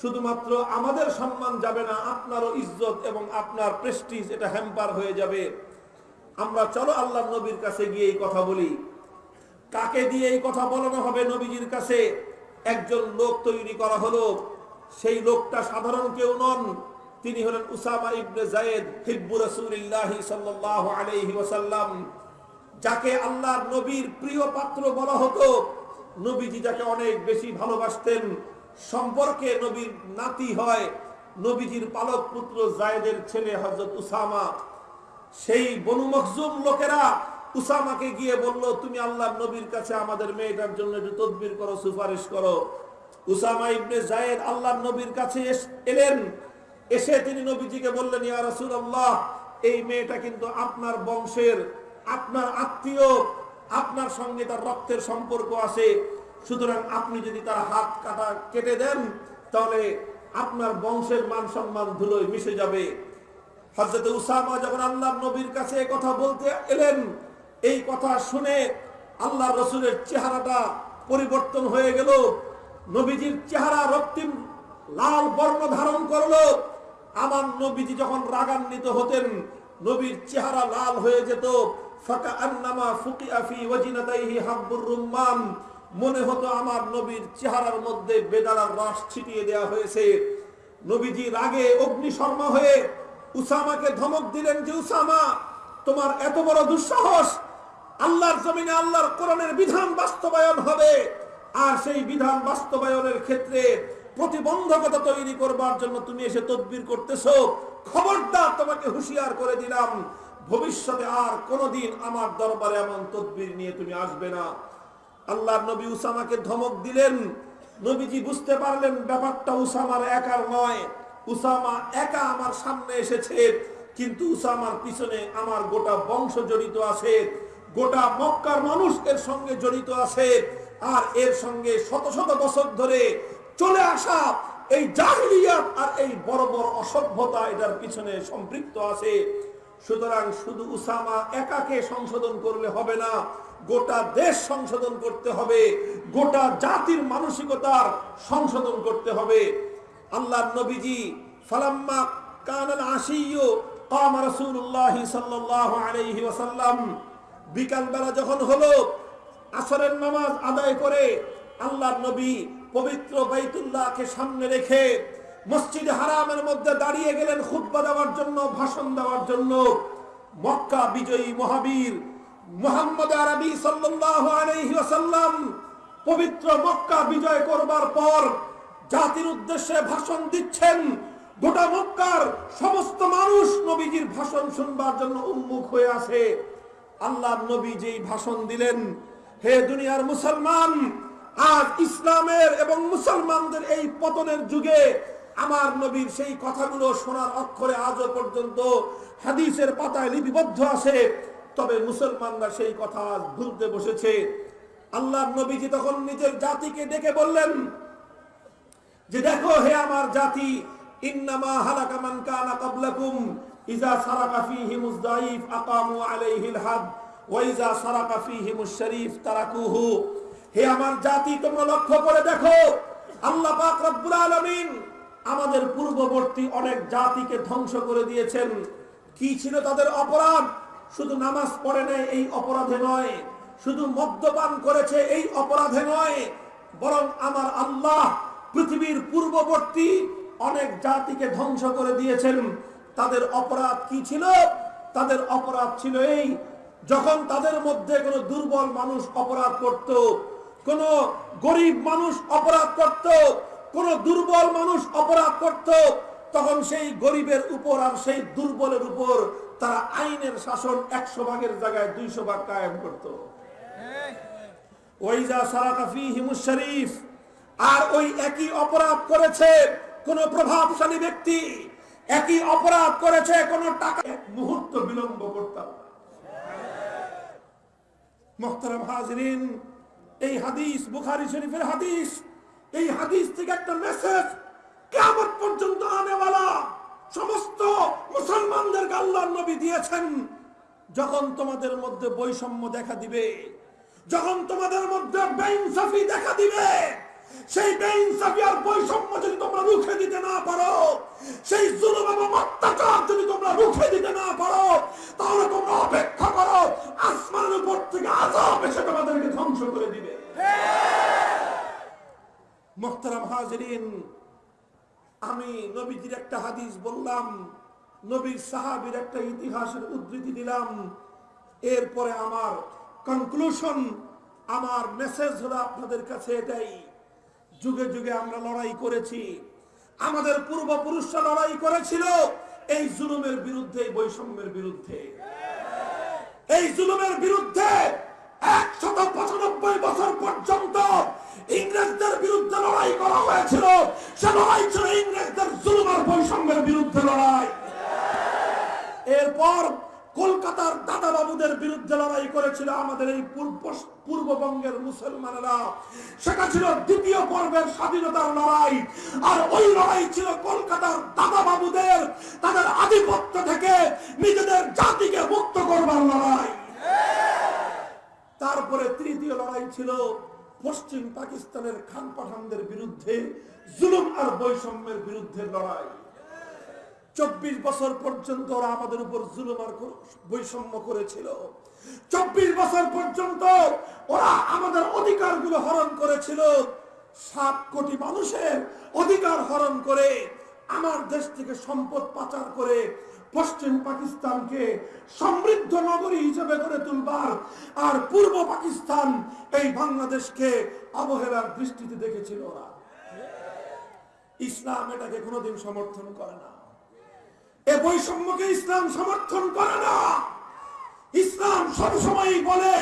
শুধুমাত্র আমাদের সম্মান যাবে না, আপনারও ইজ্জত এবং আপনার প্রেস্টিজ এটা হ্যাম্পার হয়ে যাবে। আমরা চলো আল্লাহ নবীর কাছে গিয়ে এই কথা বলি। কাকে দিয়ে এই কথা বলানো হবে নবীজির কাছে? একজন লোক তৈরি করা হলো। সেই লোকটা সাধারণ কেউ নন, তিনি হলেন উসামা ইবনে জায়েদ, হিব্বু রাসূলিল্লাহ সাল্লাল্লাহু আলাইহি ওয়াসাল্লাম। যাকে আল্লাহর নবীর প্রিয় পাত্র বলা হতো। নবীজি যাকে অনেক বেশি ভালোবাসতেন সম্পর্কে নবীর নাতি হয় নবীজির পালক পুত্র জায়েদের ছেলে হযরত উসামা। সেই বনু মখজুম লোকেরা উসামাকে গিয়ে বলল, তুমি আল্লাহ নবীর কাছে আমাদের মেয়েটার জন্য একটু তদবির করো, সুপারিশ করো। উসামা ইবনে জায়েদ আল্লাহ নবীর কাছে এলেন। এসে তিনি নবীজিকে বললেন, ইয়া রাসূলুল্লাহ, এই মেয়েটা কিন্তু আপনার বংশের, আপনার আত্মীয়, আপনার সঙ্গে তার রক্তের সম্পর্ক আছে। সুতরাং আপনি যদি তার হাত কাটা কেটে দেন, তাহলে আপনার বংশের মান সম্মান ধুলোয় মিশে যাবে। হজরত উসামা যখন আল্লাহ নবীর কাছে কথা বলতে এলেন, এই কথা শুনে আল্লাহ রসুলের চেহারাটা পরিবর্তন হয়ে গেল। নবীজির চেহারা রক্তিম, লাল বর্ণ ধারণ করল। আমার নবীজি যখন রাগান্বিত হতেন, নবীর চেহারা লাল হয়ে যেত। ফাকা আন্নামা ফুকিয়া ফি ওয়াজিনাতাইহি হাব্বুর রুম্মান। মনে হতো আমার নবীর চেহারার মধ্যে বেদারার রস ছিটিয়ে দেওয়া হয়েছে। নবীজি রাগে অগ্নিশর্মা হয়ে উসামাকে ধমক দিলেন যে, উসামা, তোমার এত বড় দুঃসাহস! আল্লাহর জমিনে আল্লাহর কোরআনের বিধান বাস্তবায়ন হবে। আর সেই বিধান বাস্তবায়নের ক্ষেত্রে প্রতিবন্ধকতা তৈরি করবার জন্য তুমি এসে তদবির করতেছো। খবরদার তোমাকে হুঁশিয়ার করে দিলাম। ভবিষ্যতে আর কোনোদিন আমার দরবারে এমন তদবির নিয়ে তুমি আসবে না। আল্লাহ নবী উসামাকে ধমক দিলেন। নবীজি বুঝতে পারলেন ব্যাপারটা উসামার একার নয়। উসামা একা আমার সামনে এসেছে, কিন্তু উসামার পিছনে আমার গোটা বংশ জড়িত আছে। গোটা মক্কার মানুষ এর সঙ্গে জড়িত আছে। আর এর সঙ্গে শত শত বছর ধরে চলে আসা এই জাহিলিয়াত আর এই বড় বড় অসভ্যতা এটার পিছনে সম্পৃক্ত আছে। সুতরাং শুধু উসামা একাকে সংশোধন করলে হবে না গোটা দেশ সংশোধন করতে হবে, গোটা জাতির মানসিকতার সংশোধন করতে হবে। আল্লাহ নবীজি ফালাম্মা কানাল আশিয়্যু কাম রাসূলুল্লাহি সাল্লাল্লাহু আলাইহি ওয়াসাল্লাম, বিকাল বেলা যখন হলো, আসরের নামাজ আদায় করে আল্লাহর নবী পবিত্র বাইতুল্লাহকে সামনে রেখে মসজিদ হারামের মধ্যে দাঁড়িয়ে গেলেন, খুতবা দেওয়ার জন্য, ভাষণ দেওয়ার জন্য। মক্কা বিজয়ী মহাবীর মোহাম্মদ আরবি আলাইহি পবিত্র মক্কা বিজয় করবার পর জাতির উদ্দেশ্যে ভাষণ দিচ্ছেন। গোটা মক্কার সমস্ত মানুষ নবীজির ভাষণ শুনবার জন্য উন্মুখ হয়ে আছে। আল্লাহ নবী যেই ভাষণ দিলেন, হে দুনিয়ার মুসলমান, আজ ইসলামের এবং মুসলমানদের এই পতনের যুগে আমার নবীর সেই কথাগুলো শোনার অক্ষরে আজও পর্যন্ত হাদিসের পাতায় লিপিবদ্ধ আছে। তবে মুসলমানরা সেই কথা ভুলতে বসেছে। আল্লাহ নবীজি তখন নিজের জাতিকে ডেকে বললেন যে দেখো হে আমার জাতি, ইন্নামা হালাকা মান কানা ক্বাবলাকুম সারাকা আকামু আলাইহিল হাদ, ওয়া সারাকা তারাকুহু। হে আমার জাতি, তোমরা লক্ষ্য করে দেখো, আল্লাহ পাক রব্বুল আলামিন আমাদের পূর্ববর্তী অনেক জাতিকে ধ্বংস করে দিয়েছেন। কি ছিল তাদের অপরাধ? শুধু নামাজ পড়ে নেয় এই অপরাধে নয়, শুধু মদ্যপান করেছে এই অপরাধে নয়, বরং আমার আল্লাহ পৃথিবীর পূর্ববর্তী অনেক জাতিকে ধ্বংস করে দিয়েছেন। তাদের অপরাধ কি ছিল? তাদের অপরাধ ছিল এই, যখন তাদের মধ্যে কোনো দুর্বল মানুষ অপরাধ করত, কোন গরিব মানুষ অপরাধ করত, কোন দুর্বল মানুষ অপরাধ করত, তখন সেই গরিবের উপর আর সেই দুর্বলের উপর তারা আইনের শাসন একশো ভাগের জায়গায় দুইশো ভাগ কায়েম করত। শরীফ। আর ওই একই অপরাধ করেছে কোন প্রভাবশালী ব্যক্তি, একই অপরাধ করেছে কোন টাকা। মুহূর্ত বিলম্ব করতাম এই হাদিস, বুখারী শরীফের হাদিস, এই হাদিস থেকে একটা মেসেজ কেমন পর্যন্ত আনেওয়ালা সমস্ত মুসলমানদেরকে আল্লাহ নবী দিয়েছেন। যখন তোমাদের মধ্যে বৈষম্য দেখা দিবে যখন তোমাদের মধ্যে বেইনসাফি দেখা দিবে সেই বেইনসাফি আর বৈষম্য যদি তোমরা রুখে দিতে না পারো সেই জুলুম এবং অত্যাচার যদি তোমরা রুখে দিতে না পারো তাহলে তোমরা অপেক্ষা করো আসমানের উপর থেকে আজাব এসে তোমাদেরকে ধ্বংস করে দিবে। মোহতারাম হাজরিন আমি নবীজির একটা হাদিস বললাম, নবীর সাহাবীর একটা ইতিহাসের উদ্ধৃতি দিলাম। এরপরে আমার কনক্লুশন আমার মেসেজ হলো আপনাদের কাছে এটাই। যুগে যুগে আমরা লড়াই করেছি। আমাদের পূর্বপুরুষরা লড়াই করেছিল এই জুলুমের বিরুদ্ধে বৈষম্যের বিরুদ্ধে। এই জুলুমের বিরুদ্ধে একশত পঁচানব্বই বছর পর্যন্ত ইংরেজদের বিরুদ্ধে লড়াই করা হয়েছিল। সে লড়াই ছিল ইংরেজদের জুলুম বৈষম্যের বিরুদ্ধে লড়াই। এরপর কলকাতার দাদা বিরুদ্ধে লড়াই করেছিল আমাদের এই পূর্ব পূর্ববঙ্গের মুসলমানেরা। সেটা ছিল দ্বিতীয় পর্বের স্বাধীনতার লড়াই। আর ওই লড়াই ছিল কলকাতার দাদা বাবুদের তাদের আধিপত্য থেকে নিজেদের জাতিকে মুক্ত করবার লড়াই। তারপরে তৃতীয় লড়াই ছিল পশ্চিম পাকিস্তানের খান পাঠানদের বিরুদ্ধে জুলুম আর বৈষম্যের বিরুদ্ধে লড়াই। চব্বিশ বছর পর্যন্ত ওরা আমাদের উপর জুলুম আর বৈষম্য করেছিল। চব্বিশ বছর পর্যন্ত ওরা আমাদের অধিকারগুলো হরণ করেছিল। সাত কোটি মানুষের অধিকার হরণ করে আমার দেশ থেকে সম্পদ পাচার করে পশ্চিম পাকিস্তানকে সমৃদ্ধ নগরী হিসেবে গড়ে তুলবার আর পূর্ব পাকিস্তান এই বাংলাদেশকে অবহেলার দৃষ্টিতে দেখেছিল ওরা। ইসলাম এটাকে কোনোদিন সমর্থন করে না। এ বৈষম্যকে ইসলাম সমর্থন করে না। ইসলাম সবসময় বলে,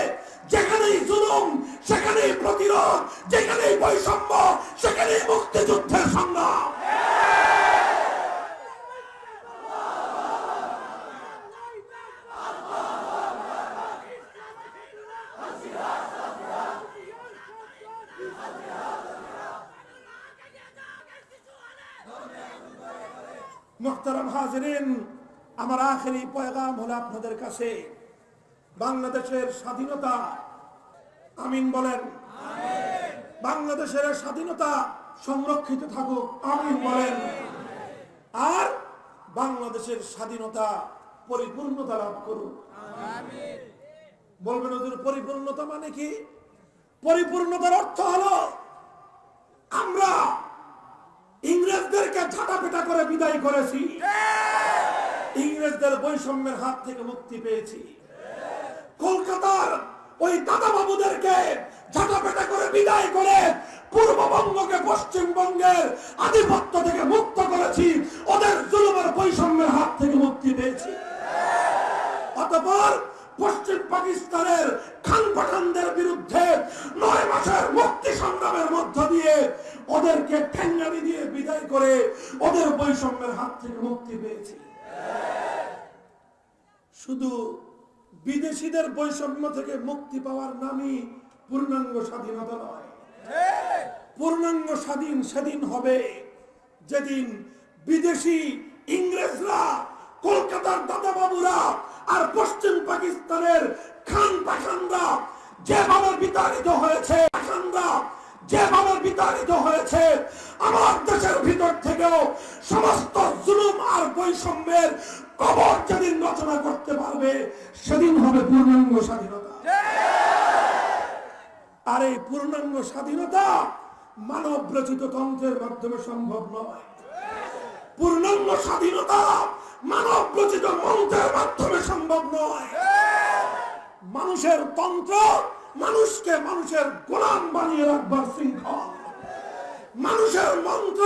যেখানেই জুলুম, সেখানেই প্রতিরোধ, যেখানেই বৈষম্য, সেখানেই মুক্তিযুদ্ধের সংগ্রাম। হাজরিন, আমার আখেরি পয়গাম হলো আপনাদের কাছে। বাংলাদেশের স্বাধীনতা, আমিন বলেন। বাংলাদেশের স্বাধীনতা সংরক্ষিত থাকুক, আমিন বলেন। আর বাংলাদেশের স্বাধীনতা পরিপূর্ণতা লাভ করুক। বলবেন ওদের পরিপূর্ণতা মানে কি? পরিপূর্ণতার অর্থ হলো আমরা ইংরেজদেরকে ঝাঁটাপেটা করে বিদায় করেছি। ইংরেজদের বৈষম্যের হাত থেকে মুক্তি পেয়েছি। কলকাতার ওই দাদা বাবুদেরকে ঝাঁটাপেটা করে বিদায় করে পূর্ববঙ্গকে পশ্চিমবঙ্গের আধিপত্য থেকে মুক্ত করেছি, ওদের জুলুমের বৈষম্যের হাত থেকে মুক্তি পেয়েছি। অতপর পশ্চিম পাকিস্তানের খান পাঠানদের বিরুদ্ধে নয় মাসের মুক্তি সংগ্রামের মধ্য দিয়ে ওদেরকে ঠেঙ্গানি দিয়ে বিদায় করে ওদের বৈষম্যের হাত থেকে মুক্তি পেয়েছি। শুধু বিদেশিদের বৈষম্য থেকে মুক্তি পাওয়ার নামই পূর্ণাঙ্গ স্বাধীনতা নয়। পূর্ণাঙ্গ স্বাধীন সেদিন হবে যেদিন বিদেশি ইংরেজরা, কলকাতার দাদা বাবুরা আর পশ্চিম পাকিস্তানের খান পাঠানরা যেভাবে বিতাড়িত হয়েছে, পাঠানরা যেভাবে বিতাড়িত হয়েছে, আমার দেশের ভিতর থেকেও সমস্ত জুলুম আর বৈষম্যের কবর যেদিন রচনা করতে পারবে, সেদিন হবে পূর্ণাঙ্গ স্বাধীনতা। আর এই পূর্ণাঙ্গ স্বাধীনতা মানব রচিত তন্ত্রের মাধ্যমে সম্ভব নয়। পূর্ণাঙ্গ স্বাধীনতা মানব রচিত মন্ত্রের মাধ্যমে সম্ভব নয়। মানুষের তন্ত্র মানুষকে মানুষের গোলাম বানিয়ে রাখবার শৃঙ্খল। মানুষের মন্ত্র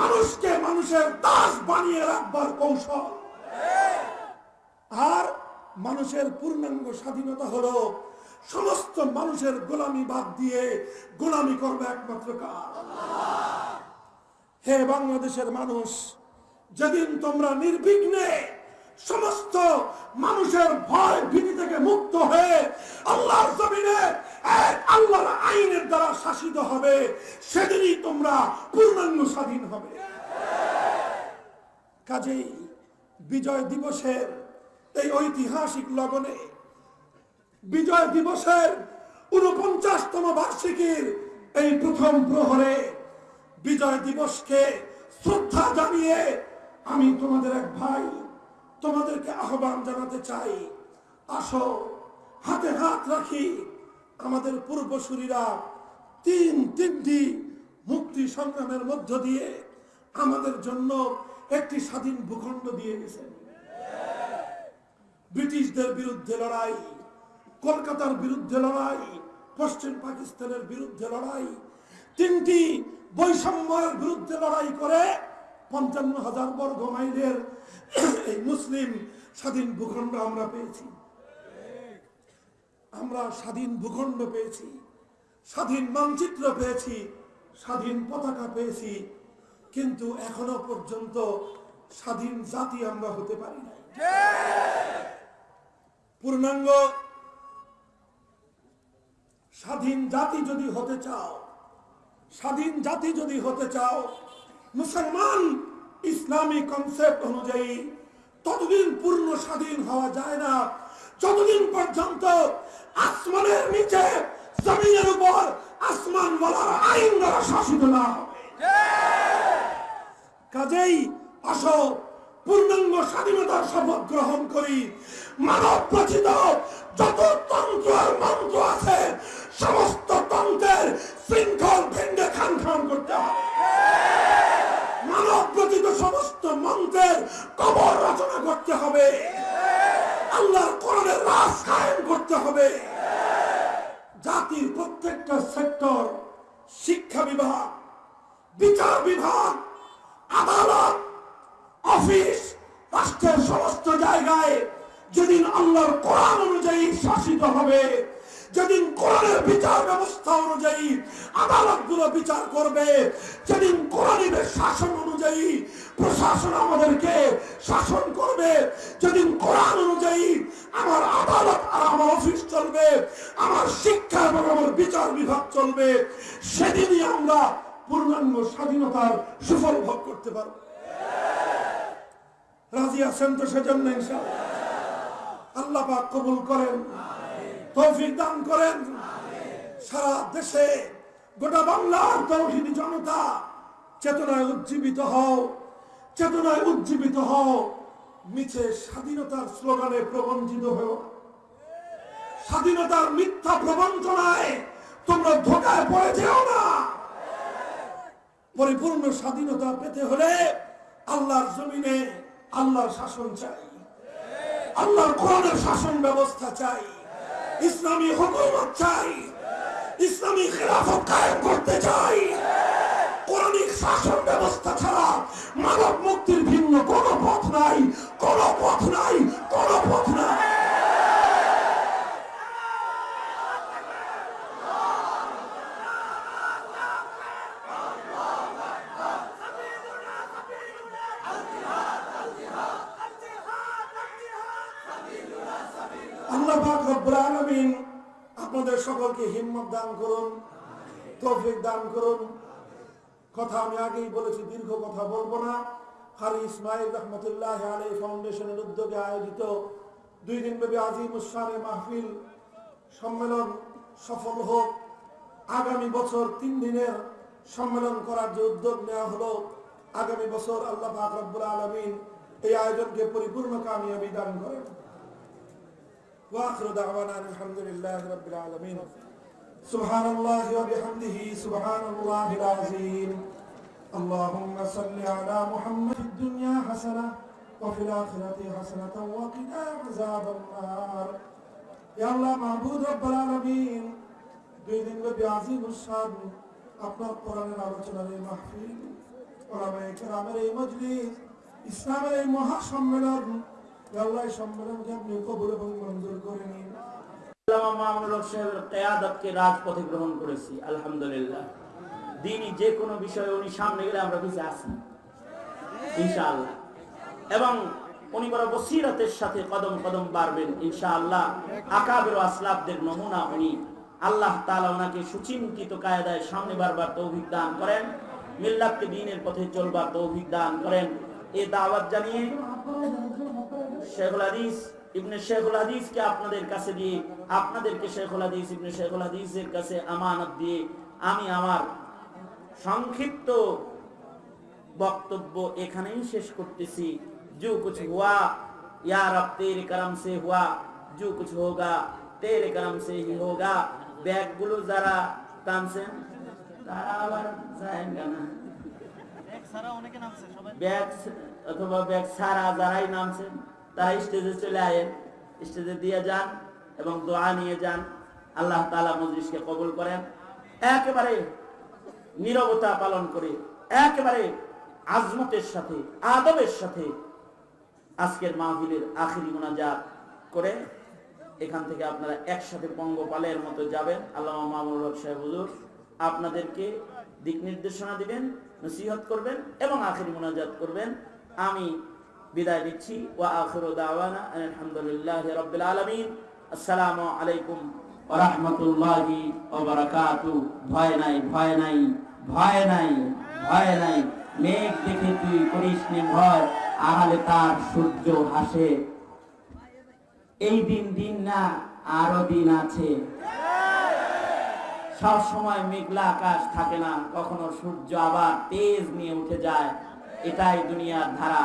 মানুষকে মানুষের দাস বানিয়ে রাখবার কৌশল। আর মানুষের পূর্ণাঙ্গ স্বাধীনতা হলো সমস্ত মানুষের গোলামি বাদ দিয়ে গোলামি করবে একমাত্র কার? হে বাংলাদেশের মানুষ, যেদিন তোমরা নির্বিঘ্নে সমস্ত মানুষের ভয় ভীতি থেকে মুক্ত হয়ে আল্লাহর জমিনে আল্লাহর আইনের দ্বারা শাসিত হবে, সেদিনই তোমরা পূর্ণাঙ্গ স্বাধীন হবে। কাজেই বিজয় দিবসের এই ঐতিহাসিক লগনে বিজয় দিবসের উনপঞ্চাশতম বার্ষিকীর এই প্রথম প্রহরে বিজয় দিবসকে শ্রদ্ধা জানিয়ে আমি তোমাদের এক ভাই তোমাদেরকে আহ্বান জানাতে চাই। আসো, হাতে হাত রাখি আমাদের পূর্বসূরীরা তিন তিনটি মুক্তি সংগ্রামের মধ্য দিয়ে আমাদের জন্য একটি স্বাধীন ভূখণ্ড দিয়ে গেছেন ব্রিটিশদের বিরুদ্ধে লড়াই, কলকাতার বিরুদ্ধে লড়াই, পশ্চিম পাকিস্তানের বিরুদ্ধে লড়াই, তিনটি বৈষম্যের বিরুদ্ধে লড়াই করে পঞ্চান্ন হাজার বর্গ মাইলের এই মুসলিম স্বাধীন ভূখণ্ড আমরা পেয়েছি। আমরা স্বাধীন ভূখণ্ড পেয়েছি, স্বাধীন মানচিত্র পেয়েছি, স্বাধীন পতাকা পেয়েছি, কিন্তু এখনও পর্যন্ত স্বাধীন জাতি আমরা হতে পারি নাই। পূর্ণাঙ্গ স্বাধীন জাতি যদি হতে চাও, স্বাধীন জাতি যদি হতে চাও মুসলমান ইসলামী কনসেপ্ট অনুযায়ী ততদিন পূর্ণ স্বাধীন হওয়া যায় না। যতদিন পর্যন্ত আসমানের নিচে জমিনের উপর আসমান বলার আইন দ্বারা শাসিত না কাজেই আসো, পূর্ণাঙ্গ স্বাধীনতার শপথ গ্রহণ করি। মানব রচিত যত তন্ত্র আর মন্ত্র আছে, সমস্ত তন্ত্রের শৃঙ্খল ভেঙ্গে খান খান করতে হবে। মানব রচিত সমস্ত মন্ত্রের কবর রচনা করতে হবে। আল্লাহর কোরআনের রাস কায়েম করতে হবে। জাতির প্রত্যেকটা সেক্টর, শিক্ষা বিভাগ, বিচার বিভাগ, আদালত, অফিস, রাষ্ট্রের সমস্ত জায়গায় যেদিন আল্লাহর কোরআন অনুযায়ী শাসিত হবে যেদিন কোরআনের বিচার ব্যবস্থা অনুযায়ী আদালতগুলো বিচার করবে, যেদিন কোরআনের শাসন অনুযায়ী প্রশাসন আমাদেরকে শাসন করবে, যেদিন কোরআন অনুযায়ী আমার আদালত আর আমার অফিস চলবে, আমার শিক্ষা এবং আমার বিচার বিভাগ চলবে, সেদিনই আমরা পূর্ণাঙ্গ স্বাধীনতার সুফল ভোগ করতে পারব। রাজি আছেন তো সেজন্য ইনশাআল্লাহ। আল্লাহ পাক কবুল করেন। তৌফিক দান করেন। সারা দেশে গোটা বাংলার তৌহিদি জনতা চেতনায় উজ্জীবিত হও, চেতনায় উজ্জীবিত হও। মিছে স্বাধীনতার স্লোগানে প্রবঞ্চিত হও। স্বাধীনতার মিথ্যা প্রবঞ্চনায় তোমরা ধোকায় পড়ে না। পরিপূর্ণ স্বাধীনতা পেতে হলে আল্লাহর জমিনে আল্লাহর শাসন চাই। আল্লাহর কোরআনের শাসন ব্যবস্থা চাই। ইসলামী হুকুমত চাই, ইসলামী খেলাফত কায়েম করতে চাই। কোরআনিক শাসন ব্যবস্থা ছাড়া মানব মুক্তির ভিন্ন কোন পথ নাই, কোন পথ নাই, কোন পথ নাই আল্লাহ পাক রব্বুল আলামিন আমাকে হিম্মত দান করুন, তফিক দান করুন। কথা আমি আগেই বলেছি, দীর্ঘ কথা বলব না। হারি ইসমাইল রহমতুল্লাহ আলী ফাউন্ডেশনের উদ্যোগে আয়োজিত দুই দিন ব্যাপী আজিম উসানে মাহফিল সম্মেলন সফল হোক। আগামী বছর তিন দিনের সম্মেলন করার যে উদ্যোগ নেওয়া হলো, আগামী বছর আল্লাহ আকরবুল আলমিন এই আয়োজনকে পরিপূর্ণ কামিয়াবি দান করেন। ওয়াখরুদ আহমান আলহামদুলিল্লাহ রবিল আলমিন। سبحان الله وبحمده سبحان الله العظيم اللهم صل على محمد في الدنيا حسنة وفي الآخرة حسنة وقنا عذاب النار يا الله معبود رب العالمين দুই দিন ব্যাপী আজিম উৎসাদ আপনার কোরআনের আলোচনার এই মাহফিল ওলামায়ে কেরামের এই মজলিস ইসলামের এই মহাসম্মেলন ইয়া আল্লাহ এই সম্মেলনকে আপনি কবুল এবং মঞ্জুর করে নিন রাজপথে গ্রহণ করেছি, আলহামদুলিল্লাহ। দিনই যে কোনো বিষয়ে উনি সামনে গেলে আমরা আসি ইনশাআল্লাহ। এবং উনি বড় বসিরতের সাথে কদম কদম বাড়বেন আকাবের ও আসলাফদের নমুনা উনি আল্লাহ তাআলা ওনাকে সুচিন্তিত কায়দায় সামনে বারবার তৌফিক দান করেন, মিল্লাতকে দিনের পথে চলবার তৌফিক দান করেন। এ দাওয়াত জানিয়ে শেখুল হাদিস, ইবনে শেখুল হাদিসকে আপনাদের কাছে দিয়ে আপনাদেরকে শেখুল হাদিস ইবনে শেখুল হাদিসের কাছে আমানত দিয়ে আমি আমার সংক্ষিপ্ত বক্তব্য এখানেই শেষ করতেছি जो कुछ हुआ या रब तेरे करम से हुआ जो कुछ होगा तेरे करम से ही होगा ব্যাগগুলো যারা টানছেন তারা আবার যায় না ব্যাগ অথবা ব্যাগ ছাড়া যারাই নামছেন তারা স্টেজে চলে আয়েন স্টেজে দিয়ে যান এবং দোয়া নিয়ে যান। আল্লাহ তালা মজলিসকে কবুল করেন। একেবারে নীরবতা পালন করে, একেবারে আজমতের সাথে, আদবের সাথে আজকের মাহফিলের আখিরি মোনাজাত করে এখান থেকে আপনারা একসাথে পঙ্গপালের মতো যাবেন। আল্লাহ মামুল সাহেব হুজুর আপনাদেরকে দিক নির্দেশনা দিবেন, নসিহত করবেন এবং আখিরি মোনাজাত করবেন। আমি বিদায় নিচ্ছি। ওয়া আখিরু দাওয়ানা আলহামদুলিল্লাহি রাব্বিল আলামিন। আসসালামু আলাইকুম রাহমাতুল্লাহি বারাকাতু ভয় নাই ভয় নাই ভয় নাই ভয় নাই। মেঘ দেখে তুই করিস নে ভয় তার সূর্য হাসে এই দিন দিন না, আরও দিন আছে। সব সময় মেঘলা আকাশ থাকে না, কখনো সূর্য আবার তেজ নিয়ে উঠে যায়। এটাই দুনিয়ার ধারা।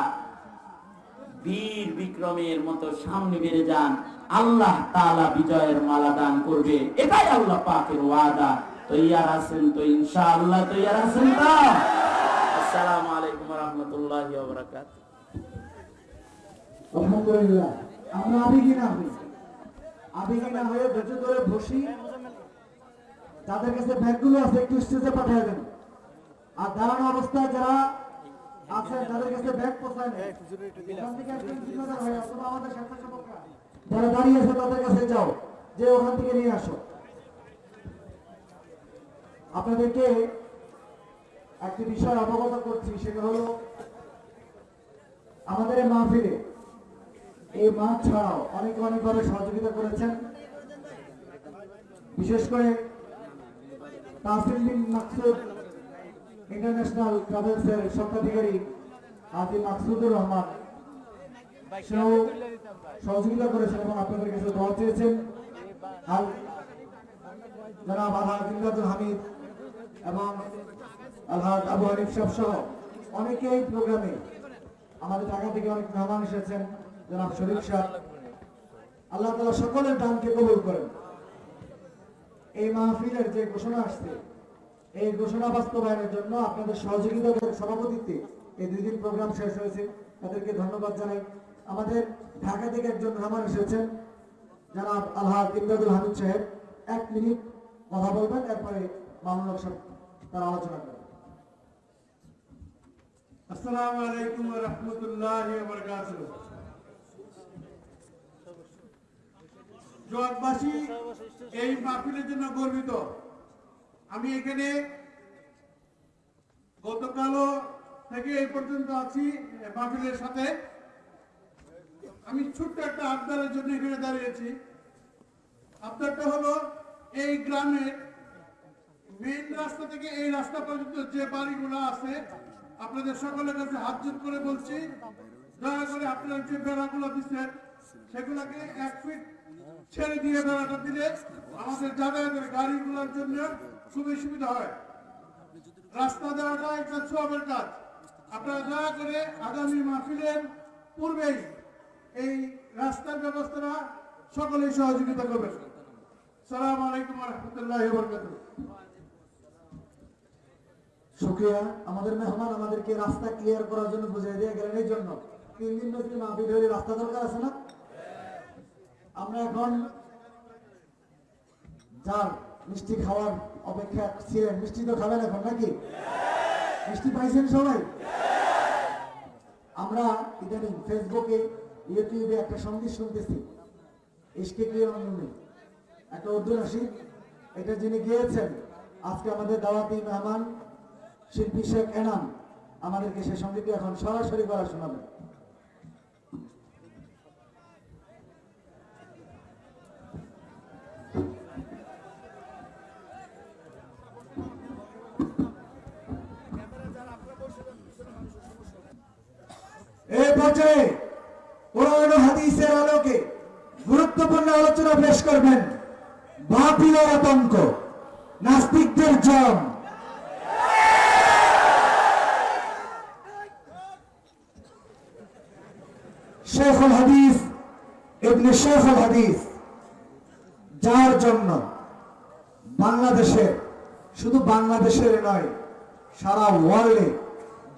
বীর বিক্রমের মতো সামনে বেড়ে যান। আল্লাহ তাআলা বিজয়ের মালা দান করবে। এটাই আল্লাহ পাকের ওয়াদা। তৈয়ার আছেন তো ইনশাআল্লাহ, তৈয়ার আছেন আসসালামু আলাইকুম রাহমাতুল্লাহি কাছে পাঠিয়ে দেন। আর অবস্থায় যারা আমাদের স্বেচ্ছাসেবকরা। যারা দাঁড়িয়ে আছে, তাদের কাছে যাও যে ওখান থেকে নিয়ে আসো। আপনাদেরকে একটি বিষয় অবগত করছি, সেটা হলো আমাদের এই মাহফিলে এই মাঠ ছাড়াও অনেকে অনেকভাবে সহযোগিতা করেছেন। বিশেষ করে তাহসিল মাকসুদ ইন্টারন্যাশনাল ট্রাভেলসের স্বত্বাধিকারী আজি মাকসুদুর রহমান। সেও সহযোগিতা করেছেন এবং আপনাদের কাছে দোয়া চেয়েছেন। আর হামিদ এবং আবু হানিফ সাহেব সহ অনেকে এই প্রোগ্রামে আমাদের ঢাকা থেকে অনেক মেহমান এসেছেন জনাব শরীফ আল্লাহ তালা সকলের দানকে কবুল করেন। এই মাহফিলের যে ঘোষণা আসছে এই ঘোষণা বাস্তবায়নের জন্য আপনাদের সহযোগিতার সভাপতিত্বে এই দুই দিন প্রোগ্রাম শেষ হয়েছে। তাদেরকে ধন্যবাদ জানাই। আমাদের ঢাকা থেকে একজন মেহমান এসেছেন, জনাব আলহাজ ইমদাদুল হামিদ সাহেব। এক মিনিট কথা বলবেন এরপরে মামুনুল সাহেব তার আলোচনা করবেন। আসসালামু আলাইকুম রাহমাতুল্লাহি জগবাসী এই মাহফিলের জন্য গর্বিত। আমি এখানে গতকালও থেকে এই পর্যন্ত আছি মাহফিলের সাথে। আমি ছোট্ট একটা আবদারের জন্য এখানে দাঁড়িয়েছি। আবদারটা হলো, এই গ্রামের মেইন রাস্তা থেকে এই রাস্তা পর্যন্ত যে বাড়িগুলো আছে, আপনাদের সকলের কাছে হাত জোর করে বলছি, দয়া করে আপনারা যে বেড়াগুলো দিচ্ছেন, সেগুলোকে এক ফিট ছেড়ে দিয়ে বেড়াটা দিলে আমাদের যাতায়াতের গাড়িগুলোর জন্য খুবই সুবিধা হয়। রাস্তা দেওয়াটা একটা সবের কাজ। আপনারা দয়া করে আগামী মাহফিলের পূর্বেই এই রাস্তার ব্যবস্থাটা সকলেই সহযোগিতা করবেন। সালাম আলাইকুম রহমতুল্লাহ বরকাত আমাদের মেহমান আমাদেরকে রাস্তা ক্লিয়ার করার জন্য বুঝিয়ে দিয়ে গেলেন, এই জন্য। তিন দিন ব্যাপী মাহফিল হলে রাস্তা দরকার আছে না? আমরা এখন যার মিষ্টি খাওয়ার অপেক্ষা ছিলেন, মিষ্টি তো খাবেন এখন নাকি? মিষ্টি পাইছেন সবাই? আমরা ইদানিং ফেসবুকে ইউটিউবে একটা সংগীত শুনতেছি। ইশকে কি একটা উর্দু নাসিদ এটা যিনি গিয়েছেন, আজকে আমাদের দাওয়াতি মেহমান, শিল্পী শেখ এনাম, আমাদেরকে সে সঙ্গীতটি এখন সরাসরি করা শোনাবে এই পর্যায়ে কোরআন হাদিসের আলোকে গুরুত্বপূর্ণ আলোচনা পেশ করবেন বাতিলের আতঙ্ক, নাস্তিকদের জম। শেখুল হাদিস, ইবনে শেখুল হাদিস, যার জন্য বাংলাদেশের শুধু বাংলাদেশের নয়, সারা ওয়ার্ল্ডে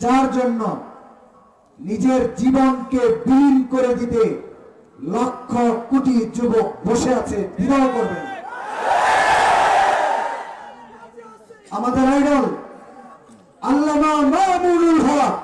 যার জন্য নিজের জীবনকে বিলীন করে দিতে লক্ষ কোটি যুবক বসে আছে বিবাহ করবেন। আমাদের আইডল আল্লামা মামুনুল হক।